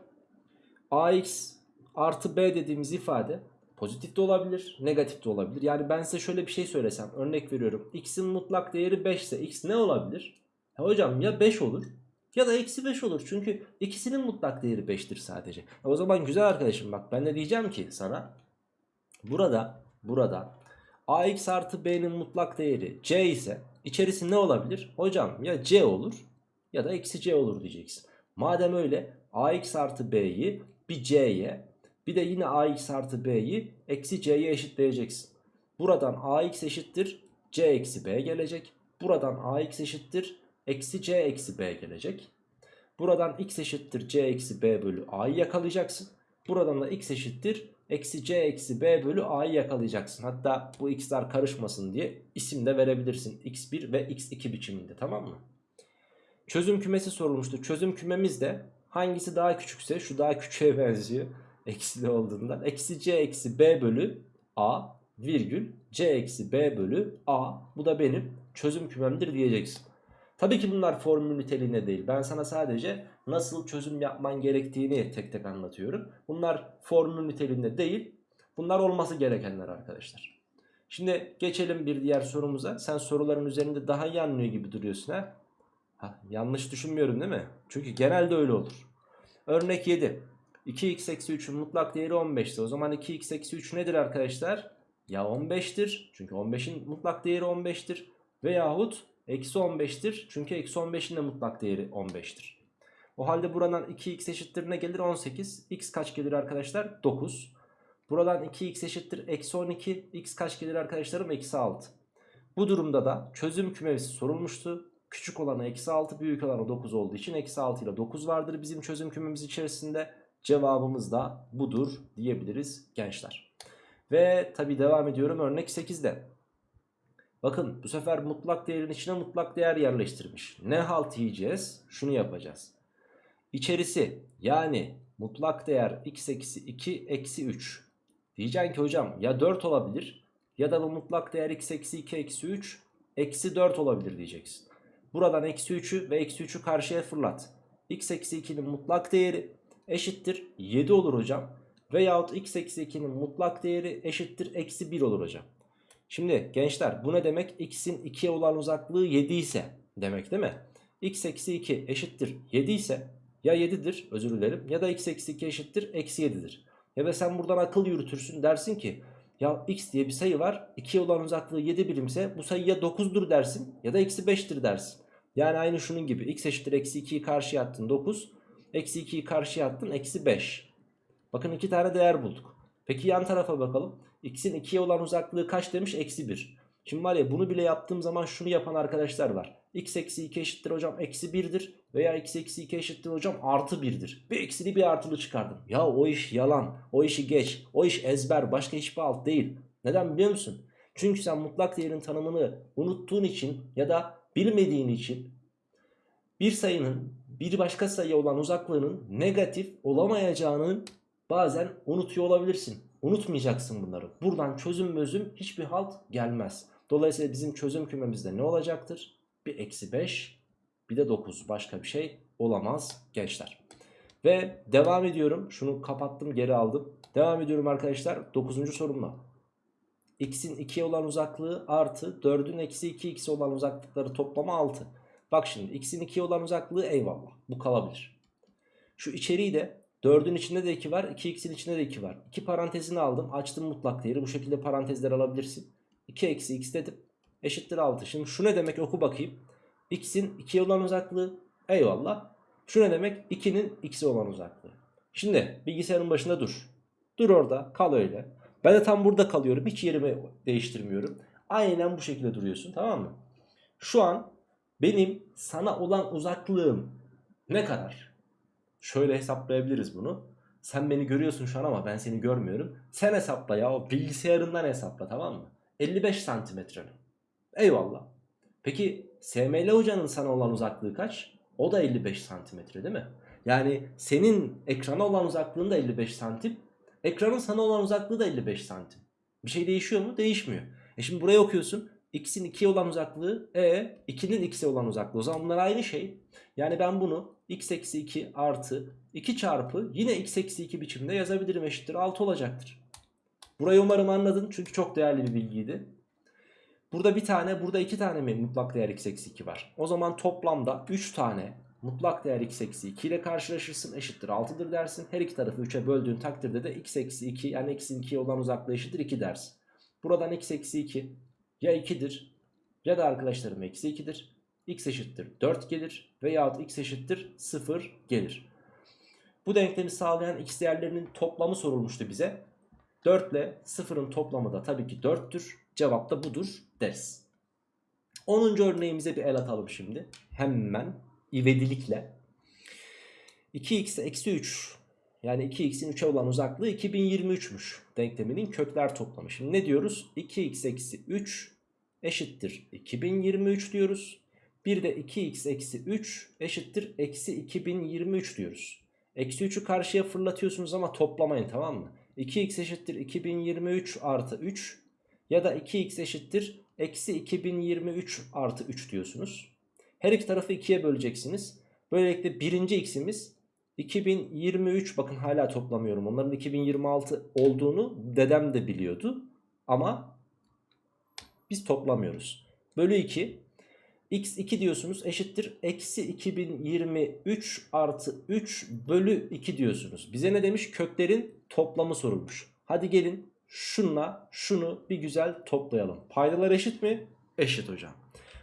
AX artı B dediğimiz ifade pozitif de olabilir, negatif de olabilir. Yani ben size şöyle bir şey söylesem, örnek veriyorum. X'in mutlak değeri 5 ise X ne olabilir? Ya hocam ya 5 olur ya da eksi 5 olur. Çünkü ikisinin mutlak değeri 5'tir sadece. E o zaman güzel arkadaşım bak ben ne diyeceğim ki sana? Burada, burada AX artı B'nin mutlak değeri C ise içerisi ne olabilir? Hocam ya C olur ya da eksi C olur diyeceksin. Madem öyle AX artı B'yi bir C'ye bir de yine ax artı b'yi eksi c'ye eşitleyeceksin. Buradan ax eşittir c eksi b gelecek. Buradan ax eşittir eksi c eksi b gelecek. Buradan x eşittir c eksi b bölü a'yı yakalayacaksın. Buradan da x eşittir eksi c eksi b bölü a'yı yakalayacaksın. Hatta bu x'ler karışmasın diye isim de verebilirsin. x1 ve x2 biçiminde tamam mı? Çözüm kümesi sorulmuştu. Çözüm kümemiz de hangisi daha küçükse şu daha küçüğe [laughs] benziyor eksili olduğundan eksi c eksi b bölü a virgül c eksi b bölü a bu da benim çözüm kümemdir diyeceksin. Tabii ki bunlar formül niteliğinde değil. Ben sana sadece nasıl çözüm yapman gerektiğini tek tek anlatıyorum. Bunlar formül niteliğinde değil. Bunlar olması gerekenler arkadaşlar. Şimdi geçelim bir diğer sorumuza. Sen soruların üzerinde daha iyi anlıyor gibi duruyorsun ha. ha yanlış düşünmüyorum değil mi? Çünkü genelde öyle olur. Örnek 7. 2x eksi 3'ün mutlak değeri 15'ti. O zaman 2x eksi 3 nedir arkadaşlar? Ya 15'tir. Çünkü 15'in mutlak değeri 15'tir. Veyahut eksi 15'tir. Çünkü eksi 15'in de mutlak değeri 15'tir. O halde buradan 2x eşittir ne gelir? 18. x kaç gelir arkadaşlar? 9. Buradan 2x eşittir eksi 12. x kaç gelir arkadaşlarım? Eksi 6. Bu durumda da çözüm kümesi sorulmuştu. Küçük olanı eksi 6 büyük olanı 9 olduğu için eksi 6 ile 9 vardır bizim çözüm kümemiz içerisinde. Cevabımız da budur diyebiliriz gençler. Ve tabi devam ediyorum örnek 8'de. Bakın bu sefer mutlak değerin içine mutlak değer yerleştirmiş. Ne halt yiyeceğiz? Şunu yapacağız. İçerisi yani mutlak değer x eksi 2 eksi 3. Diyeceksin ki hocam ya 4 olabilir ya da bu mutlak değer x eksi 2 eksi 3 eksi 4 olabilir diyeceksin. Buradan eksi 3'ü ve eksi 3'ü karşıya fırlat. x eksi 2'nin mutlak değeri eşittir 7 olur hocam. Veyahut x eksi 2'nin mutlak değeri eşittir eksi 1 olur hocam. Şimdi gençler bu ne demek? x'in 2'ye olan uzaklığı 7 ise demek değil mi? x eksi 2 eşittir 7 ise ya 7'dir özür dilerim ya da x eksi 2 eşittir eksi 7'dir. Ya da sen buradan akıl yürütürsün dersin ki ya x diye bir sayı var 2'ye olan uzaklığı 7 birimse bu sayı ya 9'dur dersin ya da eksi 5'tir dersin. Yani aynı şunun gibi x eşittir eksi 2'yi karşıya attın 9 Eksi 2'yi karşıya attın. Eksi 5. Bakın iki tane değer bulduk. Peki yan tarafa bakalım. X'in 2'ye olan uzaklığı kaç demiş? Eksi 1. Şimdi var ya bunu bile yaptığım zaman şunu yapan arkadaşlar var. x eksi 2 eşittir hocam eksi 1'dir. Veya x eksi 2 eşittir hocam artı 1'dir. Bir eksili bir artılı çıkardım. Ya o iş yalan. O işi geç. O iş ezber. Başka hiçbir alt değil. Neden biliyor musun? Çünkü sen mutlak değerin tanımını unuttuğun için ya da bilmediğin için bir sayının bir başka sayıya olan uzaklığının negatif olamayacağını bazen unutuyor olabilirsin. Unutmayacaksın bunları. Buradan çözüm mözüm hiçbir halt gelmez. Dolayısıyla bizim çözüm kümemizde ne olacaktır? Bir eksi 5 bir de 9 başka bir şey olamaz gençler. Ve devam ediyorum. Şunu kapattım geri aldım. Devam ediyorum arkadaşlar 9. sorumla. X'in 2'ye olan uzaklığı artı 4'ün eksi 2 x olan uzaklıkları toplamı 6. Bak şimdi x'in 2'ye olan uzaklığı eyvallah. Bu kalabilir. Şu içeriği de 4'ün içinde de 2 var. 2x'in içinde de 2 var. 2 parantezini aldım. Açtım mutlak değeri. Bu şekilde parantezler alabilirsin. 2 eksi x dedim. Eşittir 6. Şimdi şu ne demek oku bakayım. x'in 2'ye olan uzaklığı eyvallah. Şu ne demek? 2'nin x'e olan uzaklığı. Şimdi bilgisayarın başında dur. Dur orada kal öyle. Ben de tam burada kalıyorum. Hiç yerimi değiştirmiyorum. Aynen bu şekilde duruyorsun tamam mı? Şu an benim sana olan uzaklığım ne kadar? Şöyle hesaplayabiliriz bunu. Sen beni görüyorsun şu an ama ben seni görmüyorum. Sen hesapla ya o bilgisayarından hesapla tamam mı? 55 santimetre. Eyvallah. Peki SML hocanın sana olan uzaklığı kaç? O da 55 santimetre değil mi? Yani senin ekrana olan uzaklığın da 55 santim. Ekranın sana olan uzaklığı da 55 santim. Bir şey değişiyor mu? Değişmiyor. E şimdi buraya okuyorsun. X'in 2'ye olan uzaklığı E 2'nin X'e olan uzaklığı. O zaman bunlar aynı şey. Yani ben bunu X eksi 2 artı 2 çarpı yine X eksi 2 biçimde yazabilirim eşittir 6 olacaktır. Burayı umarım anladın çünkü çok değerli bir bilgiydi. Burada bir tane burada iki tane mi mutlak değer x eksi 2 var. O zaman toplamda 3 tane mutlak değer x eksi 2 ile karşılaşırsın eşittir 6'dır dersin. Her iki tarafı 3'e böldüğün takdirde de x eksi 2 yani x'in 2'ye olan uzaklığı eşittir 2 dersin. Buradan x eksi 2 ya 2'dir ya da arkadaşlarım eksi 2'dir. x eşittir 4 gelir veyahut x eşittir 0 gelir. Bu denklemi sağlayan x değerlerinin toplamı sorulmuştu bize. 4 ile 0'ın toplamı da tabii ki 4'tür. Cevap da budur deriz. 10. örneğimize bir el atalım şimdi. Hemen ivedilikle. 2x eksi 3 yani 2x'in 3'e olan uzaklığı 2023'müş denkleminin kökler toplamı. Şimdi ne diyoruz? 2x eksi 3 eşittir 2023 diyoruz. Bir de 2x eksi 3 eşittir eksi 2023 diyoruz. Eksi 3'ü karşıya fırlatıyorsunuz ama toplamayın tamam mı? 2x eşittir 2023 artı 3 ya da 2x eşittir eksi 2023 artı 3 diyorsunuz. Her iki tarafı 2'ye böleceksiniz. Böylelikle birinci x'imiz 2023 bakın hala toplamıyorum. Onların 2026 olduğunu dedem de biliyordu. Ama biz toplamıyoruz. Bölü 2 x2 diyorsunuz eşittir eksi 2023 artı 3 bölü 2 diyorsunuz. Bize ne demiş? Köklerin toplamı sorulmuş. Hadi gelin şunla şunu bir güzel toplayalım. Paydalar eşit mi? Eşit hocam.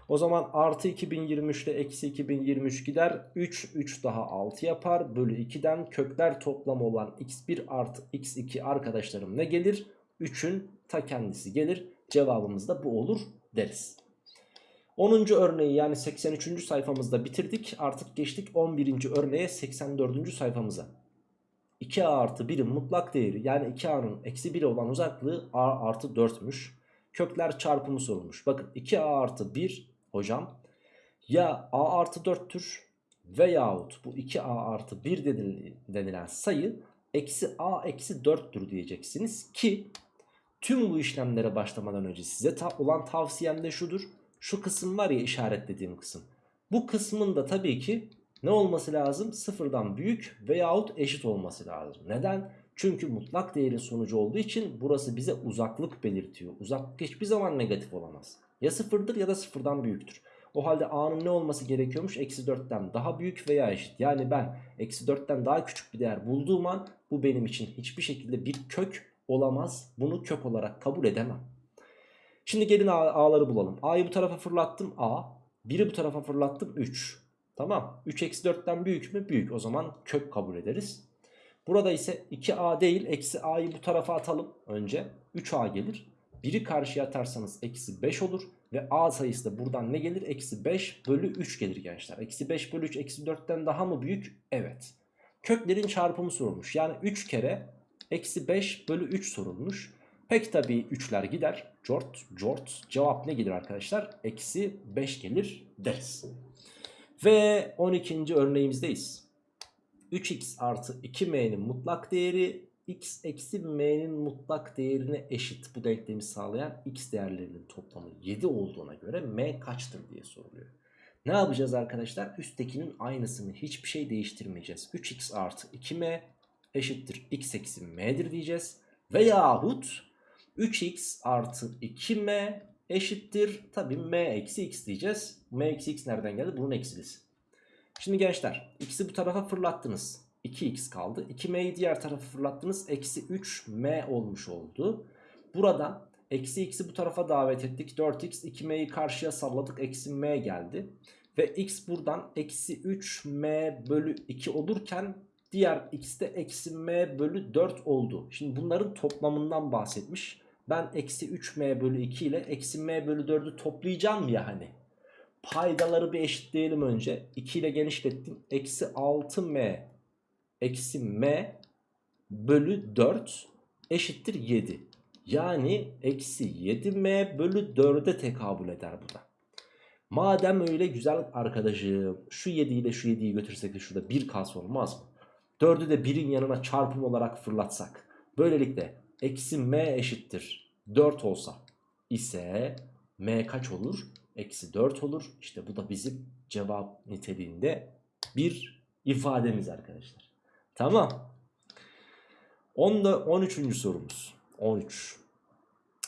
O zaman artı 2023 ile eksi 2023 gider. 3, 3 daha 6 yapar. Bölü 2'den kökler toplamı olan x1 artı x2 arkadaşlarım ne gelir? 3'ün ta kendisi gelir. Cevabımız da bu olur deriz. 10. örneği yani 83. sayfamızda bitirdik. Artık geçtik 11. örneğe 84. sayfamıza. 2a artı 1'in mutlak değeri yani 2a'nın eksi 1 olan uzaklığı a artı 4'müş. Kökler çarpımı sorulmuş. Bakın 2a artı 1 hocam ya a artı 4'tür veyahut bu 2a artı 1 denilen sayı eksi a eksi 4'tür diyeceksiniz ki tüm bu işlemlere başlamadan önce size ta olan tavsiyem de şudur. Şu kısım var ya işaretlediğim kısım. Bu kısmın da tabii ki ne olması lazım? Sıfırdan büyük veyahut eşit olması lazım. Neden? Çünkü mutlak değerin sonucu olduğu için burası bize uzaklık belirtiyor. Uzaklık hiçbir zaman negatif olamaz. Ya sıfırdır ya da sıfırdan büyüktür. O halde a'nın ne olması gerekiyormuş? Eksi 4'ten daha büyük veya eşit. Yani ben eksi 4'ten daha küçük bir değer bulduğum an bu benim için hiçbir şekilde bir kök olamaz. Bunu kök olarak kabul edemem. Şimdi gelin a'ları bulalım. a'yı bu tarafa fırlattım a. 1'i bu tarafa fırlattım 3. Tamam. 3 eksi 4'ten büyük mü? Büyük. O zaman kök kabul ederiz. Burada ise 2a değil eksi a'yı bu tarafa atalım önce. 3a gelir. 1'i karşıya atarsanız eksi 5 olur. Ve a sayısı da buradan ne gelir? Eksi 5 bölü 3 gelir gençler. Eksi 5 bölü 3 eksi 4'ten daha mı büyük? Evet. Köklerin çarpımı sorulmuş. Yani 3 kere eksi 5 bölü 3 sorulmuş. Pek tabii 3'ler gider. Cort, cort. Cevap ne gelir arkadaşlar? Eksi 5 gelir deriz. Ve 12. örneğimizdeyiz. 3x artı 2m'nin mutlak değeri x eksi m'nin mutlak değerine eşit bu denklemi sağlayan x değerlerinin toplamı 7 olduğuna göre m kaçtır diye soruluyor. Ne yapacağız arkadaşlar? Üsttekinin aynısını hiçbir şey değiştirmeyeceğiz. 3x artı 2m eşittir x eksi m'dir diyeceğiz. Veyahut 3x artı 2m eşittir tabi m eksi x diyeceğiz. m eksi x nereden geldi? Bunun eksilisi. Şimdi gençler x'i bu tarafa fırlattınız. 2x kaldı. 2m'yi diğer tarafa fırlattınız. Eksi 3m olmuş oldu. Burada eksi x'i bu tarafa davet ettik. 4x 2m'yi karşıya salladık. Eksi m geldi. Ve x buradan eksi 3m bölü 2 olurken diğer x eksi m bölü 4 oldu. Şimdi bunların toplamından bahsetmiş. Ben eksi 3m bölü 2 ile eksi m bölü 4'ü toplayacağım ya hani. Paydaları bir eşitleyelim önce. 2 ile genişlettim. Eksi 6m eksi m bölü 4 eşittir 7. Yani eksi 7m bölü 4'e tekabül eder bu da. Madem öyle güzel arkadaşım şu 7 ile şu 7'yi götürsek de şurada 1 kalsa olmaz mı? 4'ü de 1'in yanına çarpım olarak fırlatsak. Böylelikle eksi m eşittir 4 olsa ise m kaç olur? Eksi 4 olur. İşte bu da bizim cevap niteliğinde bir ifademiz arkadaşlar. Tamam. Onda 13. sorumuz. 13.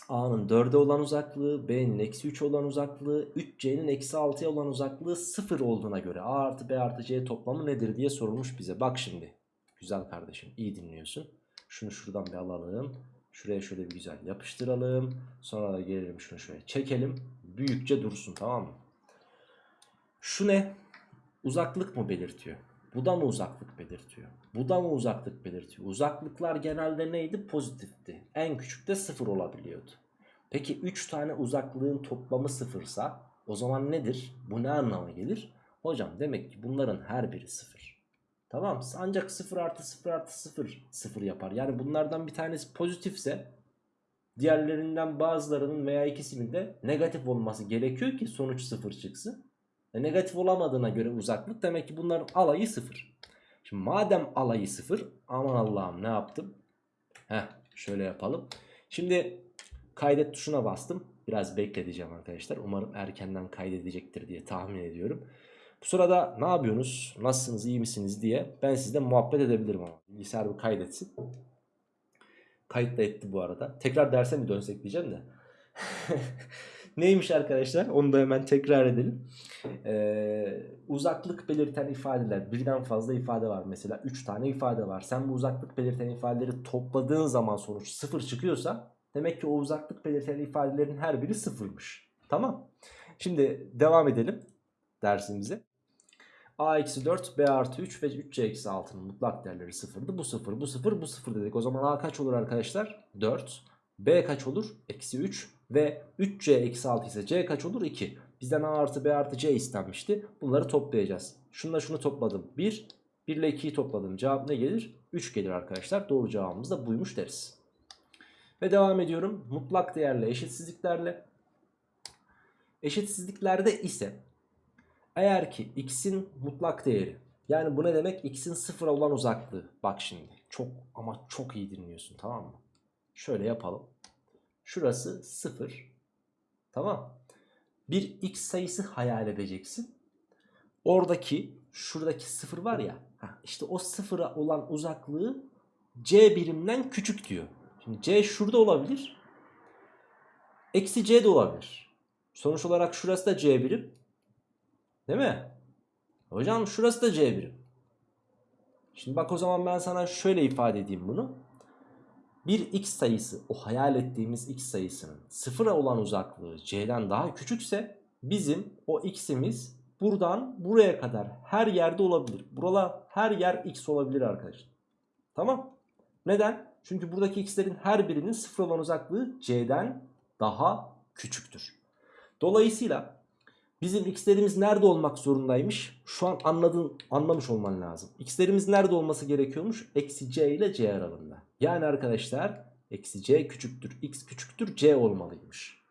A'nın 4'e olan uzaklığı, B'nin eksi 3 olan uzaklığı, 3C'nin eksi 6'ya olan uzaklığı 0 olduğuna göre A artı B artı C toplamı nedir diye sorulmuş bize. Bak şimdi. Güzel kardeşim iyi dinliyorsun. Şunu şuradan bir alalım. Şuraya şöyle bir güzel yapıştıralım. Sonra da gelelim şunu şöyle çekelim. Büyükçe dursun tamam mı? Şu ne? Uzaklık mı belirtiyor? Bu da mı uzaklık belirtiyor? Bu da mı uzaklık belirtiyor? Uzaklıklar genelde neydi? Pozitifti. En küçük de sıfır olabiliyordu. Peki 3 tane uzaklığın toplamı sıfırsa o zaman nedir? Bu ne anlama gelir? Hocam demek ki bunların her biri sıfır. Tamam ancak 0 artı 0 artı 0 0 yapar. Yani bunlardan bir tanesi pozitifse diğerlerinden bazılarının veya ikisinin de negatif olması gerekiyor ki sonuç 0 çıksın. E negatif olamadığına göre uzaklık demek ki bunların alayı 0. Şimdi madem alayı 0 aman Allah'ım ne yaptım? Heh şöyle yapalım. Şimdi kaydet tuşuna bastım. Biraz bekleteceğim arkadaşlar. Umarım erkenden kaydedecektir diye tahmin ediyorum. Bu sırada ne yapıyorsunuz? Nasılsınız? iyi misiniz diye ben sizle muhabbet edebilirim ama. Bilgisayar bir kaydetsin. Kayıt da etti bu arada. Tekrar derse mi dönsek diyeceğim de. [laughs] Neymiş arkadaşlar? Onu da hemen tekrar edelim. Ee, uzaklık belirten ifadeler. Birden fazla ifade var. Mesela 3 tane ifade var. Sen bu uzaklık belirten ifadeleri topladığın zaman sonuç 0 çıkıyorsa demek ki o uzaklık belirten ifadelerin her biri sıfırmış. Tamam. Şimdi devam edelim dersimize. A eksi 4, B artı 3 ve 3C eksi 6'nın mutlak değerleri sıfırdı. Bu sıfır, bu sıfır, bu sıfır dedik. O zaman A kaç olur arkadaşlar? 4. B kaç olur? Eksi 3. Ve 3C eksi 6 ise C kaç olur? 2. Bizden A artı B artı C istenmişti. Bunları toplayacağız. Şunla şunu topladım. 1. 1 ile 2'yi topladım. Cevap ne gelir? 3 gelir arkadaşlar. Doğru cevabımız da buymuş deriz. Ve devam ediyorum. Mutlak değerle eşitsizliklerle. Eşitsizliklerde ise eğer ki x'in mutlak değeri yani bu ne demek? x'in sıfıra olan uzaklığı. Bak şimdi çok ama çok iyi dinliyorsun tamam mı? Şöyle yapalım. Şurası 0. Tamam. Bir x sayısı hayal edeceksin. Oradaki şuradaki 0 var ya. işte o sıfıra olan uzaklığı c birimden küçük diyor. Şimdi c şurada olabilir. Eksi c de olabilir. Sonuç olarak şurası da c birim. Değil mi? Hocam şurası da c birim. Şimdi bak o zaman ben sana şöyle ifade edeyim bunu. Bir x sayısı o hayal ettiğimiz x sayısının sıfıra olan uzaklığı c'den daha küçükse bizim o x'imiz buradan buraya kadar her yerde olabilir. Buralar her yer x olabilir arkadaşlar. Tamam. Neden? Çünkü buradaki x'lerin her birinin sıfır olan uzaklığı c'den daha küçüktür. Dolayısıyla bizim x'lerimiz nerede olmak zorundaymış? Şu an anladın, anlamış olman lazım. x'lerimiz nerede olması gerekiyormuş? Eksi c ile c aralığında. Yani arkadaşlar eksi c küçüktür x küçüktür c olmalıymış.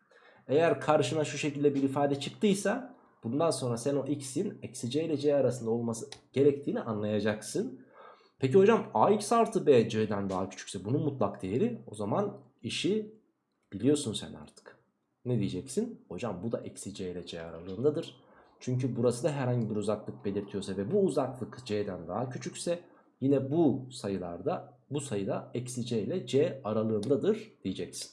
Eğer karşına şu şekilde bir ifade çıktıysa bundan sonra sen o x'in eksi c ile c arasında olması gerektiğini anlayacaksın. Peki hocam ax artı b c'den daha küçükse bunun mutlak değeri o zaman işi biliyorsun sen artık. Ne diyeceksin? Hocam bu da eksi c ile c aralığındadır. Çünkü burası da herhangi bir uzaklık belirtiyorsa ve bu uzaklık c'den daha küçükse yine bu sayılarda bu sayıda eksi c ile c aralığındadır diyeceksin.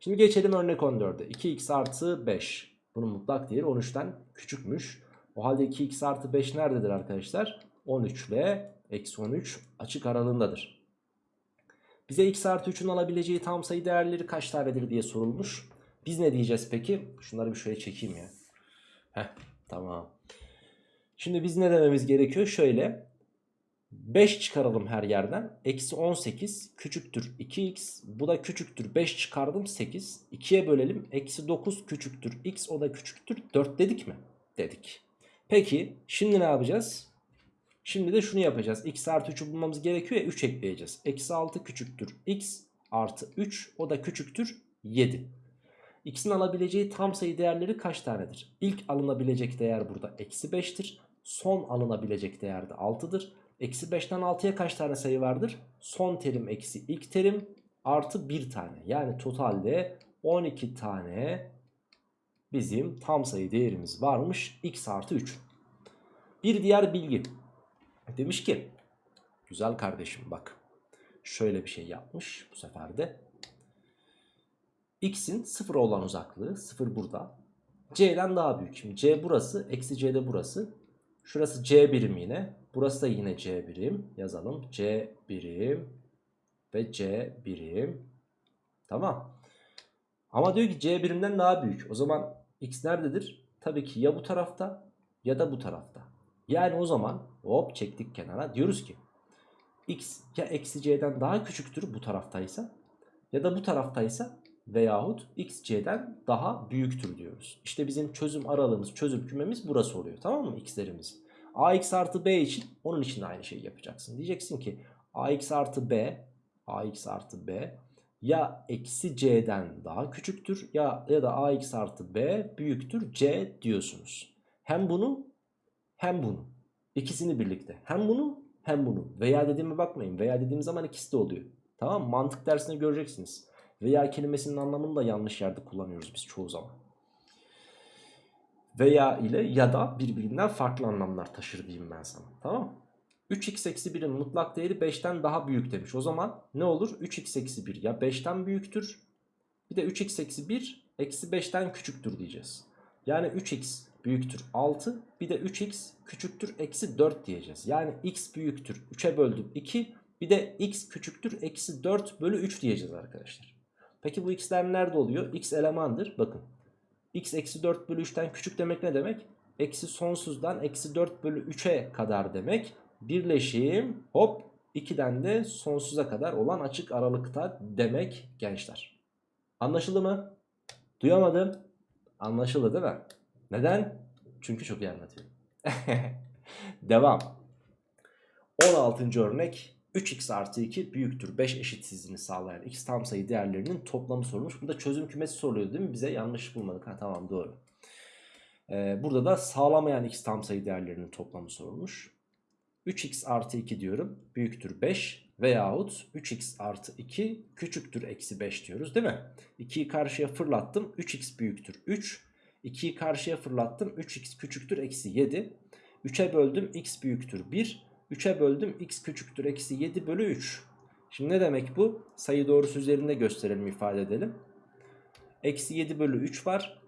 Şimdi geçelim örnek 14'e. 2x artı 5. Bunun mutlak değeri 13'ten küçükmüş. O halde 2x artı 5 nerededir arkadaşlar? 13 ile eksi 13 açık aralığındadır. Bize x artı 3'ün alabileceği tam sayı değerleri kaç tanedir diye sorulmuş. Biz ne diyeceğiz peki? Şunları bir şöyle çekeyim ya. Heh tamam. Şimdi biz ne dememiz gerekiyor? Şöyle 5 çıkaralım her yerden. Eksi 18 küçüktür 2x. Bu da küçüktür 5 çıkardım 8. 2'ye bölelim. Eksi 9 küçüktür x. O da küçüktür 4 dedik mi? Dedik. Peki şimdi ne yapacağız? Şimdi de şunu yapacağız. x artı 3'ü bulmamız gerekiyor ya 3 ekleyeceğiz. Eksi 6 küçüktür x artı 3. O da küçüktür 7. x'in alabileceği tam sayı değerleri kaç tanedir? İlk alınabilecek değer burada eksi 5'tir. Son alınabilecek değer de 6'dır. Eksi 5'ten 6'ya kaç tane sayı vardır? Son terim eksi ilk terim artı 1 tane. Yani totalde 12 tane bizim tam sayı değerimiz varmış x artı 3. Bir diğer bilgi. Demiş ki güzel kardeşim bak şöyle bir şey yapmış bu sefer de. X'in 0 olan uzaklığı 0 burada. C'den daha büyük. Şimdi C burası eksi C de burası. Şurası C birim yine. Burası da yine C birim. Yazalım. C birim ve C birim. Tamam. Ama diyor ki C birimden daha büyük. O zaman X nerededir? Tabii ki ya bu tarafta ya da bu tarafta. Yani o zaman hop çektik kenara. Diyoruz ki X ya eksi C'den daha küçüktür bu taraftaysa ya da bu taraftaysa veyahut X C'den daha büyüktür diyoruz. İşte bizim çözüm aralığımız, çözüm kümemiz burası oluyor. Tamam mı? X'lerimiz. AX artı B için onun için de aynı şeyi yapacaksın. Diyeceksin ki AX artı B AX artı B ya eksi C'den daha küçüktür ya, ya da AX artı B büyüktür C diyorsunuz. Hem bunu hem bunu. İkisini birlikte. Hem bunu hem bunu. Veya dediğime bakmayın. Veya dediğim zaman ikisi de oluyor. Tamam Mantık dersinde göreceksiniz. Veya kelimesinin anlamını da yanlış yerde kullanıyoruz biz çoğu zaman veya ile ya da birbirinden farklı anlamlar taşır diyeyim ben sana. Tamam mı? 3x eksi 1'in mutlak değeri 5'ten daha büyük demiş. O zaman ne olur? 3x eksi 1 ya 5'ten büyüktür. Bir de 3x eksi 1 eksi 5'ten küçüktür diyeceğiz. Yani 3x büyüktür 6 bir de 3x küçüktür eksi 4 diyeceğiz. Yani x büyüktür 3'e böldüm 2 bir de x küçüktür eksi 4 bölü 3 diyeceğiz arkadaşlar. Peki bu x'ler nerede oluyor? x elemandır. Bakın x eksi 4 bölü 3'ten küçük demek ne demek? Eksi sonsuzdan eksi 4 bölü 3'e kadar demek. Birleşim hop 2'den de sonsuza kadar olan açık aralıkta demek gençler. Anlaşıldı mı? Duyamadım. Anlaşıldı değil mi? Neden? Çünkü çok iyi anlatıyorum. [laughs] Devam. 16. örnek 3x artı 2 büyüktür 5 eşitsizliğini sağlayan x tam sayı değerlerinin toplamı sorulmuş. Burada çözüm kümesi soruluyor değil mi? Bize yanlış bulmadık. Ha, tamam doğru. Ee, burada da sağlamayan x tam sayı değerlerinin toplamı sorulmuş. 3x artı 2 diyorum büyüktür 5 veyahut 3x artı 2 küçüktür eksi 5 diyoruz değil mi? 2'yi karşıya fırlattım 3x büyüktür 3. 2'yi karşıya fırlattım 3x küçüktür eksi 7. 3'e böldüm x büyüktür 1. 3'e böldüm x küçüktür eksi 7 bölü 3. Şimdi ne demek bu? Sayı doğrusu üzerinde gösterelim ifade edelim. Eksi 7 bölü 3 var.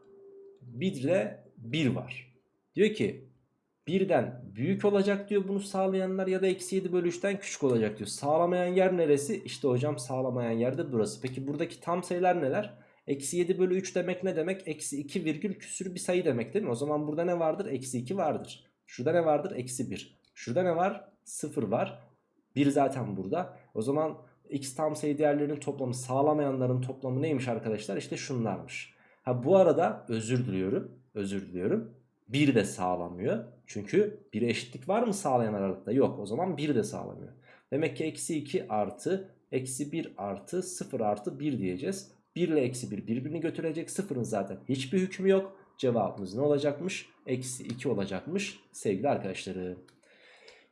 1 ile 1 var. Diyor ki birden büyük olacak diyor bunu sağlayanlar ya da eksi 7 bölü 3'ten küçük olacak diyor. Sağlamayan yer neresi? İşte hocam sağlamayan yer de burası. Peki buradaki tam sayılar neler? Eksi 7 bölü 3 demek ne demek? Eksi 2 virgül küsür bir sayı demek değil mi? O zaman burada ne vardır? Eksi 2 vardır. Şurada ne vardır? Eksi 1. Şurada ne var? 0 var. 1 zaten burada. O zaman x tam sayı değerlerinin toplamı sağlamayanların toplamı neymiş arkadaşlar? İşte şunlarmış. Ha bu arada özür diliyorum. Özür diliyorum. 1 de sağlamıyor. Çünkü 1'e eşitlik var mı sağlayan aralıkta? Yok. O zaman 1 de sağlamıyor. Demek ki eksi 2 artı eksi 1 artı 0 artı 1 diyeceğiz. 1 ile eksi 1 birbirini götürecek. 0'ın zaten hiçbir hükmü yok. Cevabımız ne olacakmış? Eksi 2 olacakmış sevgili arkadaşlarım.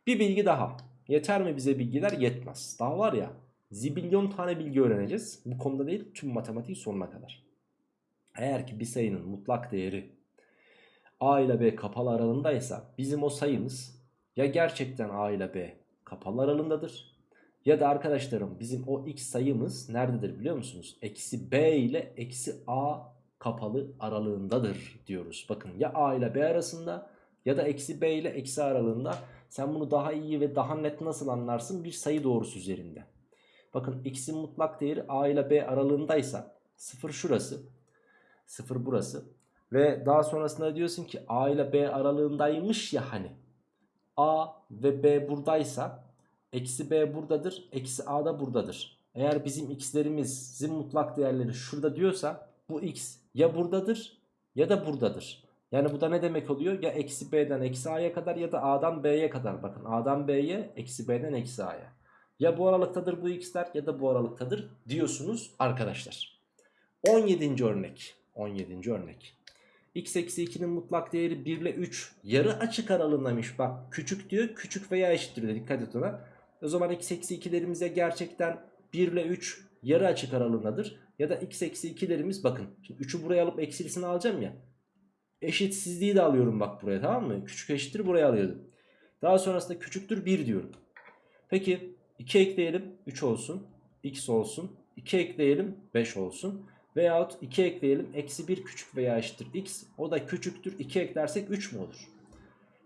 Bir bilgi daha. Yeter mi bize bilgiler? Yetmez. Daha var ya zibilyon tane bilgi öğreneceğiz. Bu konuda değil tüm matematiğin sonuna kadar. Eğer ki bir sayının mutlak değeri a ile b kapalı aralığındaysa bizim o sayımız ya gerçekten a ile b kapalı aralığındadır. Ya da arkadaşlarım bizim o x sayımız nerededir biliyor musunuz? Eksi b ile eksi a kapalı aralığındadır diyoruz. Bakın ya a ile b arasında ya da eksi b ile eksi aralığında. Sen bunu daha iyi ve daha net nasıl anlarsın? Bir sayı doğrusu üzerinde. Bakın x'in mutlak değeri a ile b aralığındaysa 0 şurası 0 burası ve daha sonrasında diyorsun ki a ile b aralığındaymış ya hani a ve b buradaysa eksi b buradadır eksi a da buradadır. Eğer bizim x'lerimizin mutlak değerleri şurada diyorsa bu x ya buradadır ya da buradadır. Yani bu da ne demek oluyor? Ya eksi b'den eksi a'ya kadar ya da a'dan b'ye kadar. Bakın a'dan b'ye eksi b'den eksi a'ya. Ya bu aralıktadır bu x'ler ya da bu aralıktadır diyorsunuz arkadaşlar. 17. örnek. 17. örnek. x eksi 2'nin mutlak değeri 1 ile 3 yarı açık aralığındaymış. Bak küçük diyor küçük veya eşittir diyor. Dikkat et ona. O zaman x eksi 2'lerimize gerçekten 1 ile 3 yarı açık aralığındadır. Ya da x eksi 2'lerimiz bakın. Şimdi 3'ü buraya alıp eksilisini alacağım ya. Eşitsizliği de alıyorum bak buraya tamam mı? Küçük eşittir buraya alıyordum. Daha sonrasında küçüktür 1 diyorum. Peki 2 ekleyelim 3 olsun. X olsun. 2 ekleyelim 5 olsun. Veyahut 2 ekleyelim eksi 1 küçük veya eşittir x. O da küçüktür 2 eklersek 3 mü olur?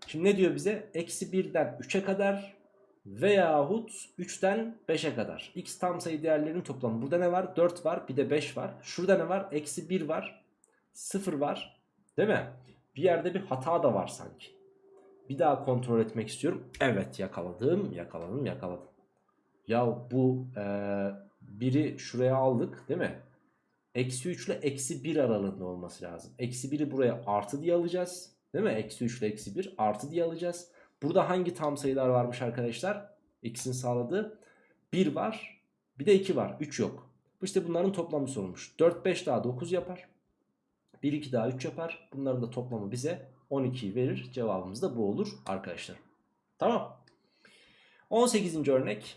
Şimdi ne diyor bize? Eksi 1'den 3'e kadar veyahut 3'ten 5'e kadar. X tam sayı değerlerinin toplamı. Burada ne var? 4 var bir de 5 var. Şurada ne var? Eksi 1 var. 0 var. Değil mi? Bir yerde bir hata da var sanki. Bir daha kontrol etmek istiyorum. Evet yakaladım yakaladım yakaladım. Ya bu e, biri şuraya aldık değil mi? Eksi 3 ile eksi 1 aralığında olması lazım. Eksi 1'i buraya artı diye alacağız. Değil mi? Eksi 3 ile eksi 1 artı diye alacağız. Burada hangi tam sayılar varmış arkadaşlar? X'in sağladığı 1 var. Bir de 2 var. 3 yok. İşte bunların toplamı sorulmuş. 4, 5 daha 9 yapar. 1, 2 daha 3 yapar. Bunların da toplamı bize 12'yi verir. Cevabımız da bu olur arkadaşlar. Tamam. 18. örnek.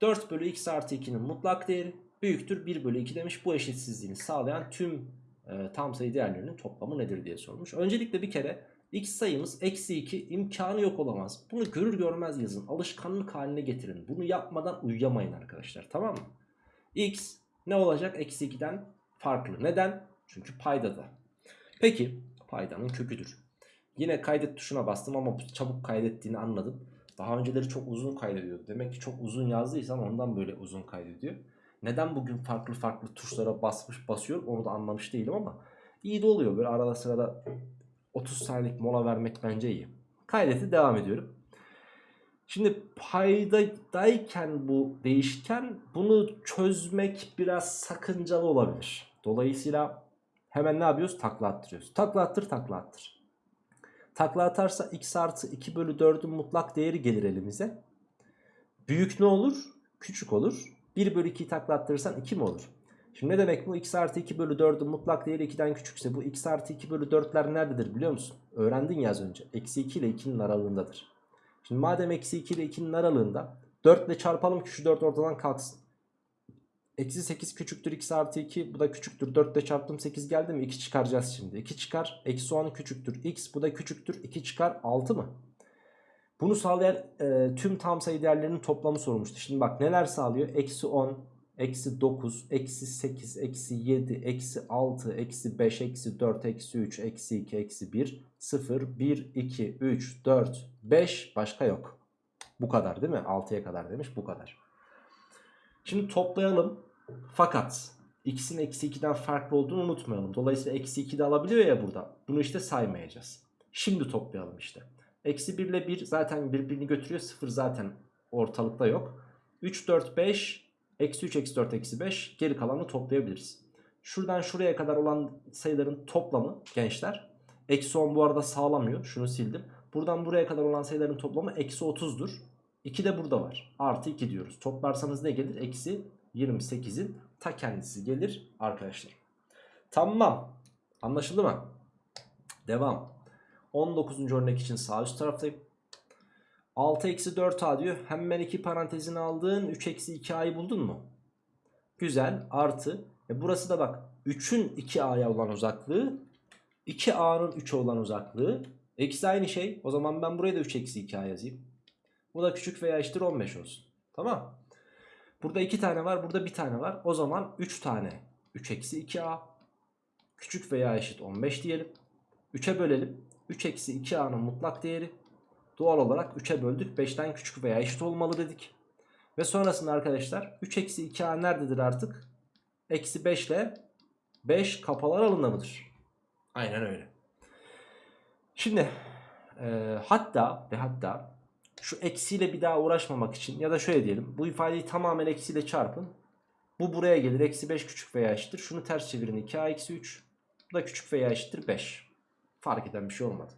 4 bölü x artı 2'nin mutlak değeri büyüktür 1 bölü 2 demiş. Bu eşitsizliğini sağlayan tüm e, tam sayı değerlerinin toplamı nedir diye sormuş. Öncelikle bir kere x sayımız eksi 2 imkanı yok olamaz. Bunu görür görmez yazın. Alışkanlık haline getirin. Bunu yapmadan uyuyamayın arkadaşlar tamam mı? x ne olacak eksi 2'den farklı. Neden? Çünkü paydada. Peki paydanın köküdür. Yine kaydet tuşuna bastım ama çabuk kaydettiğini anladım. Daha önceleri çok uzun kaydediyordu. Demek ki çok uzun yazdıysam ondan böyle uzun kaydediyor. Neden bugün farklı farklı tuşlara basmış basıyor onu da anlamış değilim ama iyi de oluyor. Böyle arada sırada 30 saniyelik mola vermek bence iyi. Kaydeti devam ediyorum. Şimdi paydadayken bu değişken bunu çözmek biraz sakıncalı olabilir. Dolayısıyla hemen ne yapıyoruz? Takla attırıyoruz. Takla attır takla attır. Takla atarsa x artı 2 bölü 4'ün mutlak değeri gelir elimize. Büyük ne olur? Küçük olur. 1 bölü 2'yi takla attırırsan 2 mi olur? Şimdi ne demek bu? x artı 2 bölü 4'ün mutlak değeri 2'den küçükse bu x artı 2 bölü 4'ler nerededir biliyor musun? Öğrendin ya az önce. Eksi 2 ile 2'nin aralığındadır. Şimdi madem eksi 2 ile 2'nin aralığında 4 ile çarpalım ki şu 4 ortadan kalksın. Eksi 8 küçüktür x artı 2 bu da küçüktür 4 ile çarptım 8 geldi mi 2 çıkaracağız şimdi 2 çıkar eksi 10 küçüktür x bu da küçüktür 2 çıkar 6 mı? Bunu sağlayan e, tüm tam sayı değerlerinin toplamı sorulmuştu. Şimdi bak neler sağlıyor? Eksi 10, eksi 9, eksi 8, eksi 7, eksi 6, eksi 5, eksi 4, eksi 3, eksi 2, eksi 1, 0, 1, 2, 3, 4, 5 başka yok. Bu kadar değil mi? 6'ya kadar demiş bu kadar. Şimdi toplayalım. Fakat x'in eksi 2'den farklı olduğunu unutmayalım. Dolayısıyla eksi 2 de alabiliyor ya burada. Bunu işte saymayacağız. Şimdi toplayalım işte. Eksi 1 ile 1 zaten birbirini götürüyor. 0 zaten ortalıkta yok. 3, 4, 5. Eksi 3, eksi 4, eksi 5. Geri kalanı toplayabiliriz. Şuradan şuraya kadar olan sayıların toplamı gençler. Eksi 10 bu arada sağlamıyor. Şunu sildim. Buradan buraya kadar olan sayıların toplamı eksi 30'dur. 2 de burada var. Artı 2 diyoruz. Toplarsanız ne gelir? Eksi 28'in ta kendisi gelir arkadaşlar. Tamam. Anlaşıldı mı? Devam. 19. örnek için sağ üst taraftayım. 6 eksi 4a diyor. Hemen iki parantezini aldın. 3 eksi 2a'yı buldun mu? Güzel. Artı. E burası da bak. 3'ün 2a'ya olan uzaklığı. 2a'nın 3'e olan uzaklığı. Eksi aynı şey. O zaman ben buraya da 3 eksi 2a yazayım. Bu da küçük veya eşittir 15 olsun. Tamam. Burada 2 tane var. Burada 1 tane var. O zaman 3 tane. 3 eksi 2a. Küçük veya eşit 15 diyelim. 3'e bölelim. 3 eksi 2a'nın mutlak değeri. Doğal olarak 3'e böldük. 5'ten küçük veya eşit olmalı dedik. Ve sonrasında arkadaşlar 3 eksi 2a nerededir artık? Eksi 5 ile 5 kapalı aralığında mıdır? Aynen öyle. Şimdi e, hatta ve hatta şu eksiyle bir daha uğraşmamak için ya da şöyle diyelim. Bu ifadeyi tamamen eksiyle çarpın. Bu buraya gelir. Eksi 5 küçük veya eşittir. Şunu ters çevirin 2a eksi 3. Bu da küçük veya eşittir 5. Fark eden bir şey olmadı.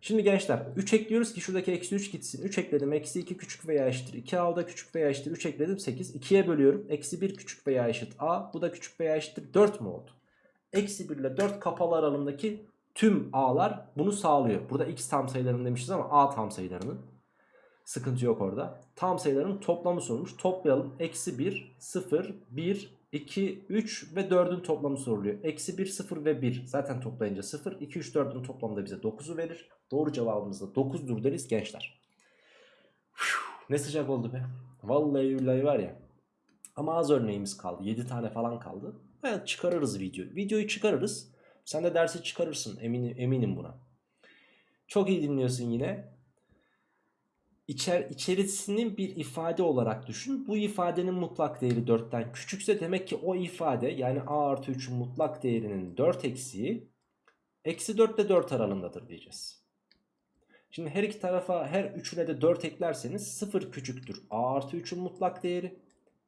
Şimdi gençler 3 ekliyoruz ki şuradaki eksi 3 gitsin. 3 ekledim. Eksi 2 küçük veya eşittir. 2a o da küçük veya eşittir. 3 ekledim 8. 2'ye bölüyorum. Eksi 1 küçük veya eşit a. Bu da küçük veya eşittir. 4 mu oldu? Eksi 1 ile 4 kapalı aralığındaki tüm a'lar bunu sağlıyor. Burada x tam sayılarının demişiz ama a tam sayılarının. Sıkıntı yok orada. Tam sayıların toplamı sorulmuş. Toplayalım. Eksi 1, 0, 1, 2, 3 ve 4'ün toplamı soruluyor. Eksi 1, 0 ve 1 zaten toplayınca 0. 2, 3, 4'ün toplamı da bize 9'u verir. Doğru cevabımız da 9'dur deriz gençler. Ne sıcak oldu be. Vallahi billahi var ya. Ama az örneğimiz kaldı. 7 tane falan kaldı. Evet çıkarırız videoyu. Videoyu çıkarırız. Sen de dersi çıkarırsın. Eminim, eminim buna. Çok iyi dinliyorsun yine. İçer, içerisinin bir ifade olarak düşün. Bu ifadenin mutlak değeri 4'ten küçükse demek ki o ifade yani a artı 3'ün mutlak değerinin 4 eksiği eksi 4 ile 4 aralığındadır diyeceğiz. Şimdi her iki tarafa her üçüne de 4 eklerseniz 0 küçüktür a artı 3'ün mutlak değeri.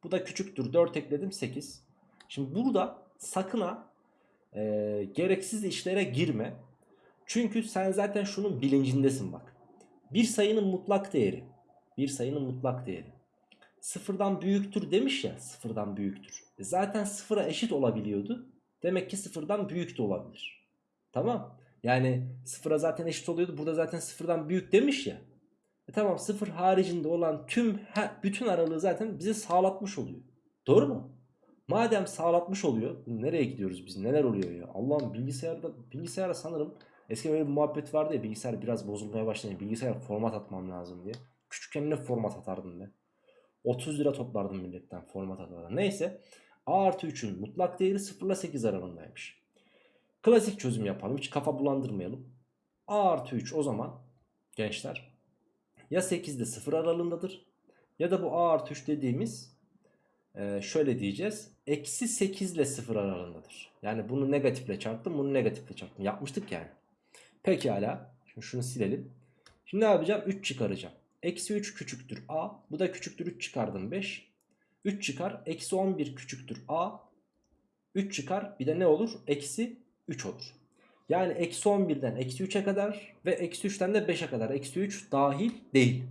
Bu da küçüktür 4 ekledim 8. Şimdi burada sakın ha e, gereksiz işlere girme. Çünkü sen zaten şunun bilincindesin bak. Bir sayının mutlak değeri. Bir sayının mutlak değeri. Sıfırdan büyüktür demiş ya. Sıfırdan büyüktür. E zaten sıfıra eşit olabiliyordu. Demek ki sıfırdan büyük de olabilir. Tamam. Yani sıfıra zaten eşit oluyordu. Burada zaten sıfırdan büyük demiş ya. E tamam sıfır haricinde olan tüm bütün aralığı zaten bize sağlatmış oluyor. Doğru mu? Madem sağlatmış oluyor. Nereye gidiyoruz biz? Neler oluyor ya? Allah'ım bilgisayarda bilgisayara sanırım Eskiden böyle bir muhabbet vardı ya bilgisayar biraz bozulmaya başlayınca bilgisayar format atmam lazım diye. Küçükken ne format atardım ben. 30 lira toplardım milletten format atardım. Neyse a artı 3'ün mutlak değeri 0 ile 8 aralığındaymış. Klasik çözüm yapalım hiç kafa bulandırmayalım. a artı 3 o zaman gençler ya 8 ile 0 aralığındadır ya da bu a artı 3 dediğimiz e, şöyle diyeceğiz. Eksi 8 ile 0 aralığındadır. Yani bunu negatifle çarptım bunu negatifle çarptım. Yapmıştık yani. Pekala. Şimdi şunu silelim. Şimdi ne yapacağım? 3 çıkaracağım. Eksi 3 küçüktür a. Bu da küçüktür 3 çıkardım 5. 3 çıkar. Eksi 11 küçüktür a. 3 çıkar. Bir de ne olur? Eksi 3 olur. Yani eksi 11'den eksi 3'e kadar ve eksi 3'ten de 5'e kadar. Eksi 3 dahil değil.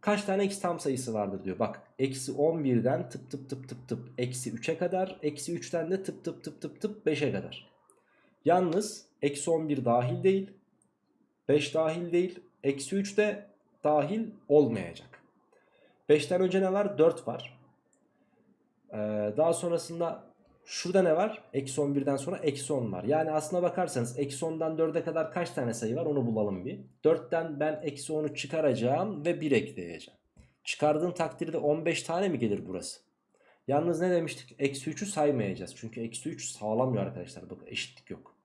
Kaç tane x tam sayısı vardır diyor. Bak eksi 11'den tıp tıp tıp tıp tıp eksi 3'e kadar. Eksi 3'ten de tıp tıp tıp tıp tıp 5'e kadar. Yalnız eksi 11 dahil değil. 5 dahil değil. Eksi 3 de dahil olmayacak. 5'ten önce ne var? 4 var. Ee, daha sonrasında şurada ne var? Eksi 11'den sonra eksi 10 var. Yani aslına bakarsanız eksi 10'dan 4'e kadar kaç tane sayı var onu bulalım bir. 4'ten ben eksi 10'u çıkaracağım ve 1 ekleyeceğim. Çıkardığım takdirde 15 tane mi gelir burası? Yalnız ne demiştik? Eksi 3'ü saymayacağız. Çünkü eksi 3 sağlamıyor arkadaşlar. Bakın eşitlik yok.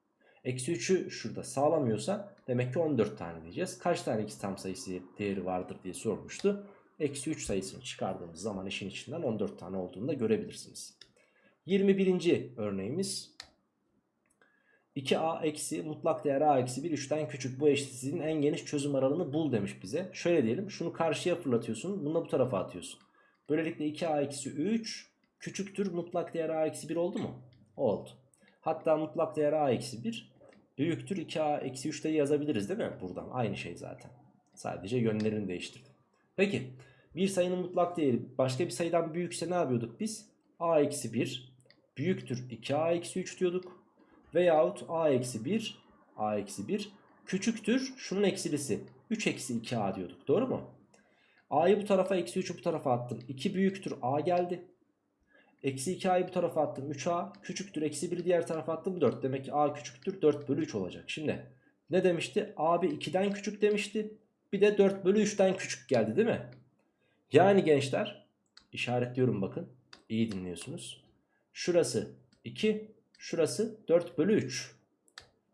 Eksi 3'ü şurada sağlamıyorsa demek ki 14 tane diyeceğiz. Kaç tane x tam sayısı değeri vardır diye sormuştu. Eksi 3 sayısını çıkardığımız zaman işin içinden 14 tane olduğunu da görebilirsiniz. 21. örneğimiz 2a eksi mutlak değer a eksi 1 3'ten küçük bu eşitsizliğin en geniş çözüm aralığını bul demiş bize. Şöyle diyelim şunu karşıya fırlatıyorsun bunu da bu tarafa atıyorsun. Böylelikle 2a eksi 3 küçüktür mutlak değer a eksi 1 oldu mu? Oldu. Hatta mutlak değer a eksi 1 büyüktür 2a eksi 3 de yazabiliriz değil mi? Buradan aynı şey zaten. Sadece yönlerini değiştirdim. Peki bir sayının mutlak değeri başka bir sayıdan büyükse ne yapıyorduk biz? a eksi 1 büyüktür 2a eksi 3 diyorduk. Veyahut a eksi 1 a eksi 1 küçüktür şunun eksilisi 3 eksi 2a diyorduk. Doğru mu? a'yı bu tarafa eksi 3'ü bu tarafa attım. 2 büyüktür a geldi. Eksi 2a'yı bu tarafa attım 3a küçüktür eksi 1'i diğer tarafa attım 4. Demek ki a küçüktür 4 bölü 3 olacak. Şimdi ne demişti? abi 2'den küçük demişti. Bir de 4 bölü 3'ten küçük geldi değil mi? Yani gençler işaretliyorum bakın. İyi dinliyorsunuz. Şurası 2 şurası 4 bölü 3.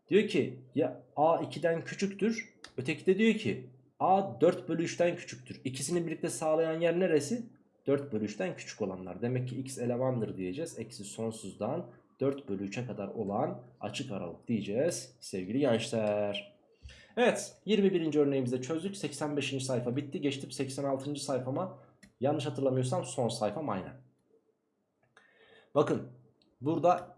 Diyor ki ya a 2'den küçüktür. Öteki de diyor ki a 4 bölü 3'ten küçüktür. İkisini birlikte sağlayan yer neresi? 4 bölü 3'ten küçük olanlar. Demek ki x elemandır diyeceğiz. Eksi sonsuzdan 4 bölü 3'e kadar olan açık aralık diyeceğiz sevgili gençler. Evet 21. örneğimizde çözdük. 85. sayfa bitti. Geçtim 86. sayfama. Yanlış hatırlamıyorsam son sayfam aynen. Bakın burada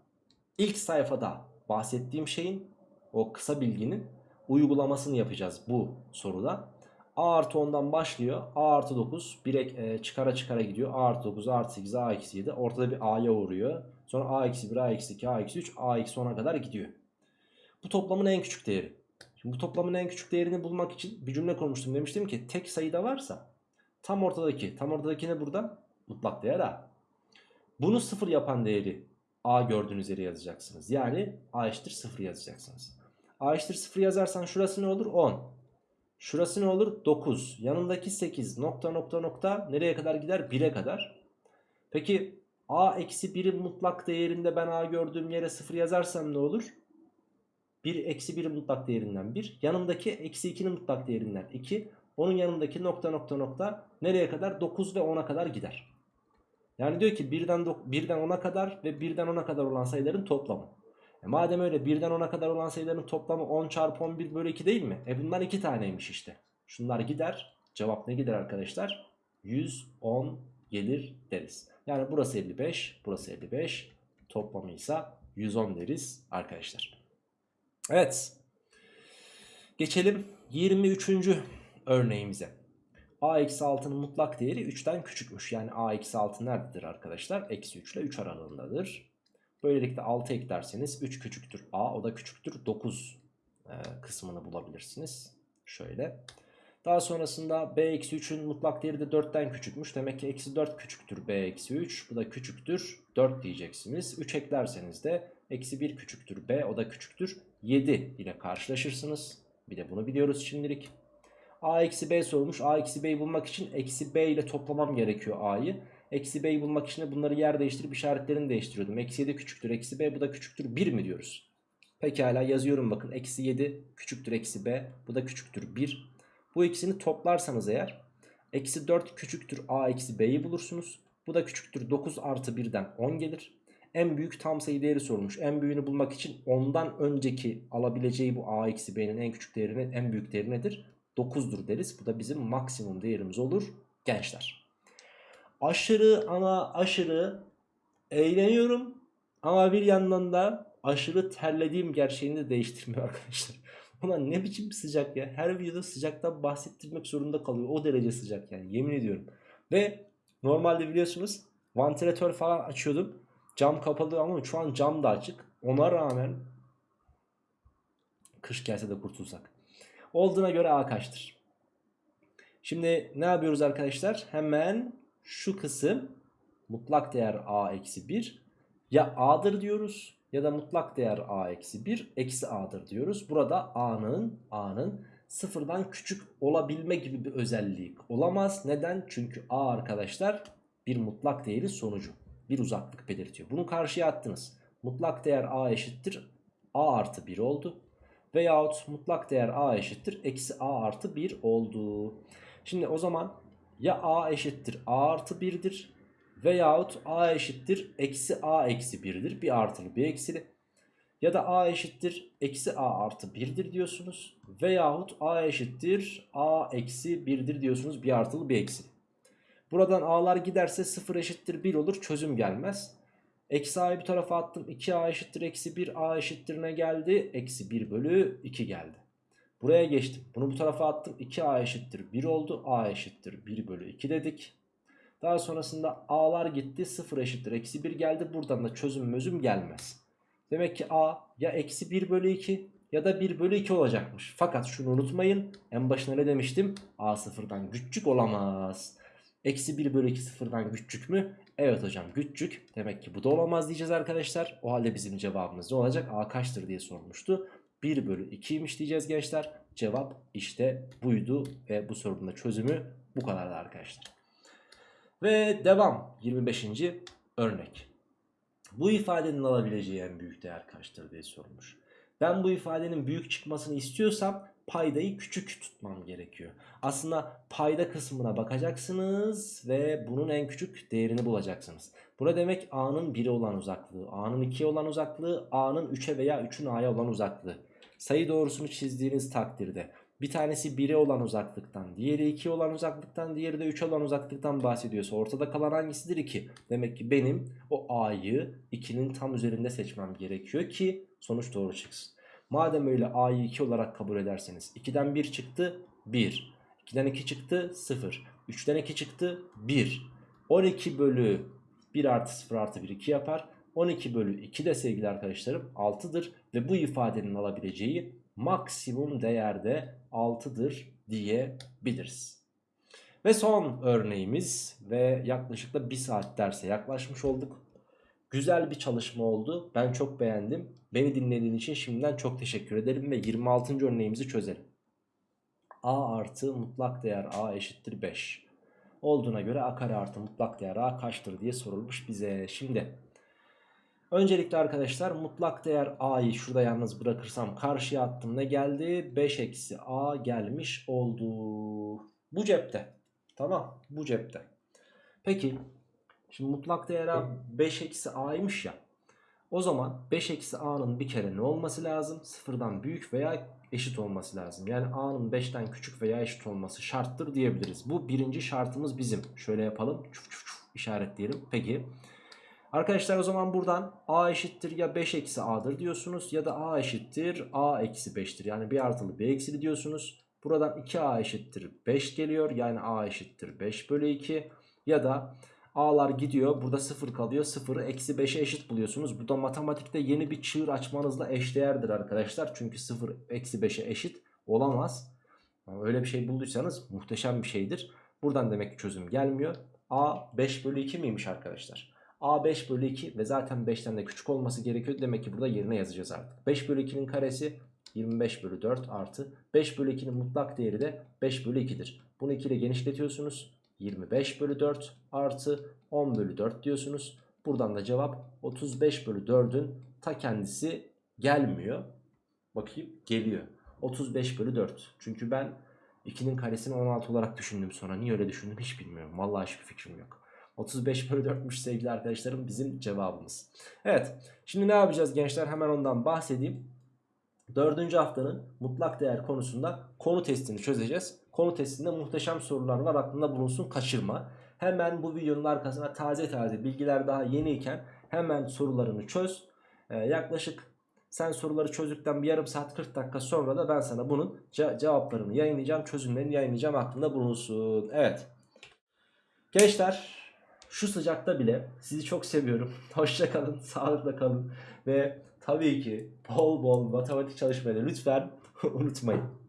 ilk sayfada bahsettiğim şeyin o kısa bilginin uygulamasını yapacağız bu soruda. A artı 10'dan başlıyor. A artı 9 bir e, çıkara çıkara gidiyor. A artı 9, A artı 8, A eksi 7. Ortada bir A'ya uğruyor. Sonra A eksi 1, A eksi 2, A eksi 3, A eksi 10'a kadar gidiyor. Bu toplamın en küçük değeri. Şimdi bu toplamın en küçük değerini bulmak için bir cümle kurmuştum. Demiştim ki tek sayıda varsa tam ortadaki, tam ortadaki ne burada? Mutlak değer A. Bunu sıfır yapan değeri A gördüğünüz yere yazacaksınız. Yani A eşittir 0 yazacaksınız. A eşittir 0 yazarsan şurası ne olur? 10. Şurası ne olur? 9. Yanındaki 8 nokta nokta nokta nereye kadar gider? 1'e kadar. Peki a eksi 1'in mutlak değerinde ben a gördüğüm yere 0 yazarsam ne olur? 1 eksi 1'in mutlak değerinden 1. Yanımdaki eksi 2'nin mutlak değerinden 2. Onun yanındaki nokta nokta nokta nereye kadar? 9 ve 10'a kadar gider. Yani diyor ki 1'den, 1'den 10'a kadar ve 1'den 10'a kadar olan sayıların toplamı. E madem öyle 1'den 10'a kadar olan sayıların toplamı 10 çarpı 11 bölü 2 değil mi? E bunlar 2 taneymiş işte. Şunlar gider. Cevap ne gider arkadaşlar? 110 gelir deriz. Yani burası 55, burası 55. Toplamı ise 110 deriz arkadaşlar. Evet. Geçelim 23. örneğimize. A-6'nın mutlak değeri 3'ten küçükmüş. Yani a-6 nerededir arkadaşlar? Eksi 3 ile 3 aralığındadır. Böylelikle 6 eklerseniz 3 küçüktür a o da küçüktür 9 e, kısmını bulabilirsiniz. Şöyle. Daha sonrasında b-3'ün mutlak değeri de 4'ten küçükmüş. Demek ki eksi 4 küçüktür b-3. Bu da küçüktür 4 diyeceksiniz. 3 eklerseniz de eksi 1 küçüktür b o da küçüktür 7 ile karşılaşırsınız. Bir de bunu biliyoruz şimdilik. A eksi b sormuş. a eksi b'yi bulmak için eksi b ile toplamam gerekiyor a'yı. Eksi b'yi bulmak için de bunları yer değiştirip işaretlerini değiştiriyordum. Eksi 7 küçüktür eksi b bu da küçüktür 1 mi diyoruz? Pekala yazıyorum bakın. Eksi 7 küçüktür eksi b bu da küçüktür 1. Bu ikisini toplarsanız eğer eksi 4 küçüktür a eksi b'yi bulursunuz. Bu da küçüktür 9 artı 1'den 10 gelir. En büyük tam sayı değeri sormuş. En büyüğünü bulmak için ondan önceki alabileceği bu a eksi b'nin en küçük değerinin en büyük değeri nedir? 9'dur deriz. Bu da bizim maksimum değerimiz olur gençler aşırı ama aşırı eğleniyorum ama bir yandan da aşırı terlediğim gerçeğini de değiştirmiyor [laughs] arkadaşlar. Ulan ne biçim sıcak ya. Her videoda sıcaktan bahsettirmek zorunda kalıyor. O derece sıcak yani yemin ediyorum. Ve normalde biliyorsunuz vantilatör falan açıyordum. Cam kapalı ama şu an cam da açık. Ona rağmen kış gelse de kurtulsak. Olduğuna göre A kaçtır? Şimdi ne yapıyoruz arkadaşlar? Hemen şu kısım mutlak değer a eksi 1 ya a'dır diyoruz ya da mutlak değer a eksi 1 eksi a'dır diyoruz. Burada a'nın a'nın sıfırdan küçük olabilme gibi bir özelliği olamaz. Neden? Çünkü a arkadaşlar bir mutlak değeri sonucu. Bir uzaklık belirtiyor. Bunu karşıya attınız. Mutlak değer a eşittir a artı 1 oldu. Veyahut mutlak değer a eşittir eksi a artı 1 oldu. Şimdi o zaman ya a eşittir a artı 1'dir veyahut a eşittir eksi a eksi 1'dir. Bir artılı bir eksili. Ya da a eşittir eksi a artı 1'dir diyorsunuz. Veyahut a eşittir a eksi 1'dir diyorsunuz. Bir artılı bir eksili. Buradan a'lar giderse 0 eşittir 1 olur çözüm gelmez. Eksi a'yı bir tarafa attım. 2a eşittir eksi 1. a eşittir ne geldi? Eksi 1 bölü 2 geldi. Buraya geçtim. Bunu bu tarafa attım. 2a eşittir 1 oldu. a eşittir 1 bölü 2 dedik. Daha sonrasında a'lar gitti. 0 eşittir eksi 1 geldi. Buradan da çözüm mözüm gelmez. Demek ki a ya eksi 1 bölü 2 ya da 1 bölü 2 olacakmış. Fakat şunu unutmayın. En başına ne demiştim? a sıfırdan küçük olamaz. Eksi 1 bölü 2 sıfırdan küçük mü? Evet hocam küçük. Demek ki bu da olamaz diyeceğiz arkadaşlar. O halde bizim cevabımız ne olacak? A kaçtır diye sormuştu. 1 bölü 2'ymiş diyeceğiz gençler. Cevap işte buydu ve bu sorunun da çözümü bu kadardı arkadaşlar. Ve devam 25. örnek. Bu ifadenin alabileceği en büyük değer kaçtır diye sormuş. Ben bu ifadenin büyük çıkmasını istiyorsam paydayı küçük tutmam gerekiyor. Aslında payda kısmına bakacaksınız ve bunun en küçük değerini bulacaksınız. Bu ne demek? A'nın 1'e olan uzaklığı, A'nın 2'ye olan uzaklığı, A'nın 3'e veya 3'ün A'ya olan uzaklığı. Sayı doğrusunu çizdiğiniz takdirde bir tanesi 1'e olan uzaklıktan, diğeri 2'ye olan uzaklıktan, diğeri de 3'e olan uzaklıktan bahsediyorsa ortada kalan hangisidir 2? Demek ki benim o A'yı 2'nin tam üzerinde seçmem gerekiyor ki sonuç doğru çıksın. Madem öyle A'yı 2 olarak kabul ederseniz 2'den 1 çıktı 1. 2'den 2 çıktı 0. 3'ten 2 çıktı 1. 12 bölü 1 artı 0 artı 1 2 yapar. 12 bölü 2 de sevgili arkadaşlarım 6'dır. Ve bu ifadenin alabileceği maksimum değerde 6'dır diyebiliriz. Ve son örneğimiz ve yaklaşık da 1 saat derse yaklaşmış olduk. Güzel bir çalışma oldu. Ben çok beğendim. Beni dinlediğin için şimdiden çok teşekkür ederim ve 26. örneğimizi çözelim. A artı mutlak değer A eşittir 5 olduğuna göre A kare artı mutlak değer A kaçtır diye sorulmuş bize. Şimdi öncelikle arkadaşlar mutlak değer A'yı şurada yalnız bırakırsam karşıya attım ne geldi? 5 eksi A gelmiş oldu. Bu cepte. Tamam bu cepte. Peki şimdi mutlak değer A 5 eksi A'ymış ya. O zaman 5 eksi a'nın bir kere ne olması lazım? Sıfırdan büyük veya eşit olması lazım. Yani a'nın 5'ten küçük veya eşit olması şarttır diyebiliriz. Bu birinci şartımız bizim. Şöyle yapalım. Çuf çuf çuf işaretleyelim. Peki. Arkadaşlar o zaman buradan a eşittir ya 5 eksi a'dır diyorsunuz ya da a eşittir a eksi 5'tir. Yani bir artılı bir eksili diyorsunuz. Buradan 2a eşittir 5 geliyor. Yani a eşittir 5 bölü 2 ya da A'lar gidiyor. Burada 0 kalıyor. 0'ı eksi 5'e eşit buluyorsunuz. Bu da matematikte yeni bir çığır açmanızla eşdeğerdir arkadaşlar. Çünkü 0 eksi 5'e eşit olamaz. Öyle bir şey bulduysanız muhteşem bir şeydir. Buradan demek ki çözüm gelmiyor. A 5 bölü 2 miymiş arkadaşlar? A 5 bölü 2 ve zaten 5'ten de küçük olması gerekiyor. Demek ki burada yerine yazacağız artık. 5 bölü 2'nin karesi 25 bölü 4 artı 5 bölü 2'nin mutlak değeri de 5 bölü 2'dir. Bunu 2 ile genişletiyorsunuz. 25 bölü 4 artı 10 bölü 4 diyorsunuz. Buradan da cevap 35 bölü 4'ün ta kendisi gelmiyor. Bakayım geliyor. 35 bölü 4. Çünkü ben 2'nin karesini 16 olarak düşündüm sonra. Niye öyle düşündüm hiç bilmiyorum. Vallahi hiçbir fikrim yok. 35 bölü 4'müş sevgili arkadaşlarım bizim cevabımız. Evet şimdi ne yapacağız gençler hemen ondan bahsedeyim. Dördüncü haftanın mutlak değer konusunda konu testini çözeceğiz. Konu testinde muhteşem sorular var aklında bulunsun kaçırma. Hemen bu videonun arkasına taze taze bilgiler daha yeniyken hemen sorularını çöz. Ee, yaklaşık sen soruları çözdükten bir yarım saat 40 dakika sonra da ben sana bunun ce cevaplarını yayınlayacağım. Çözümlerini yayınlayacağım aklında bulunsun. Evet. Gençler şu sıcakta bile sizi çok seviyorum. [laughs] Hoşça kalın, sağlıkla kalın ve tabii ki bol bol matematik çalışmayı lütfen [laughs] unutmayın.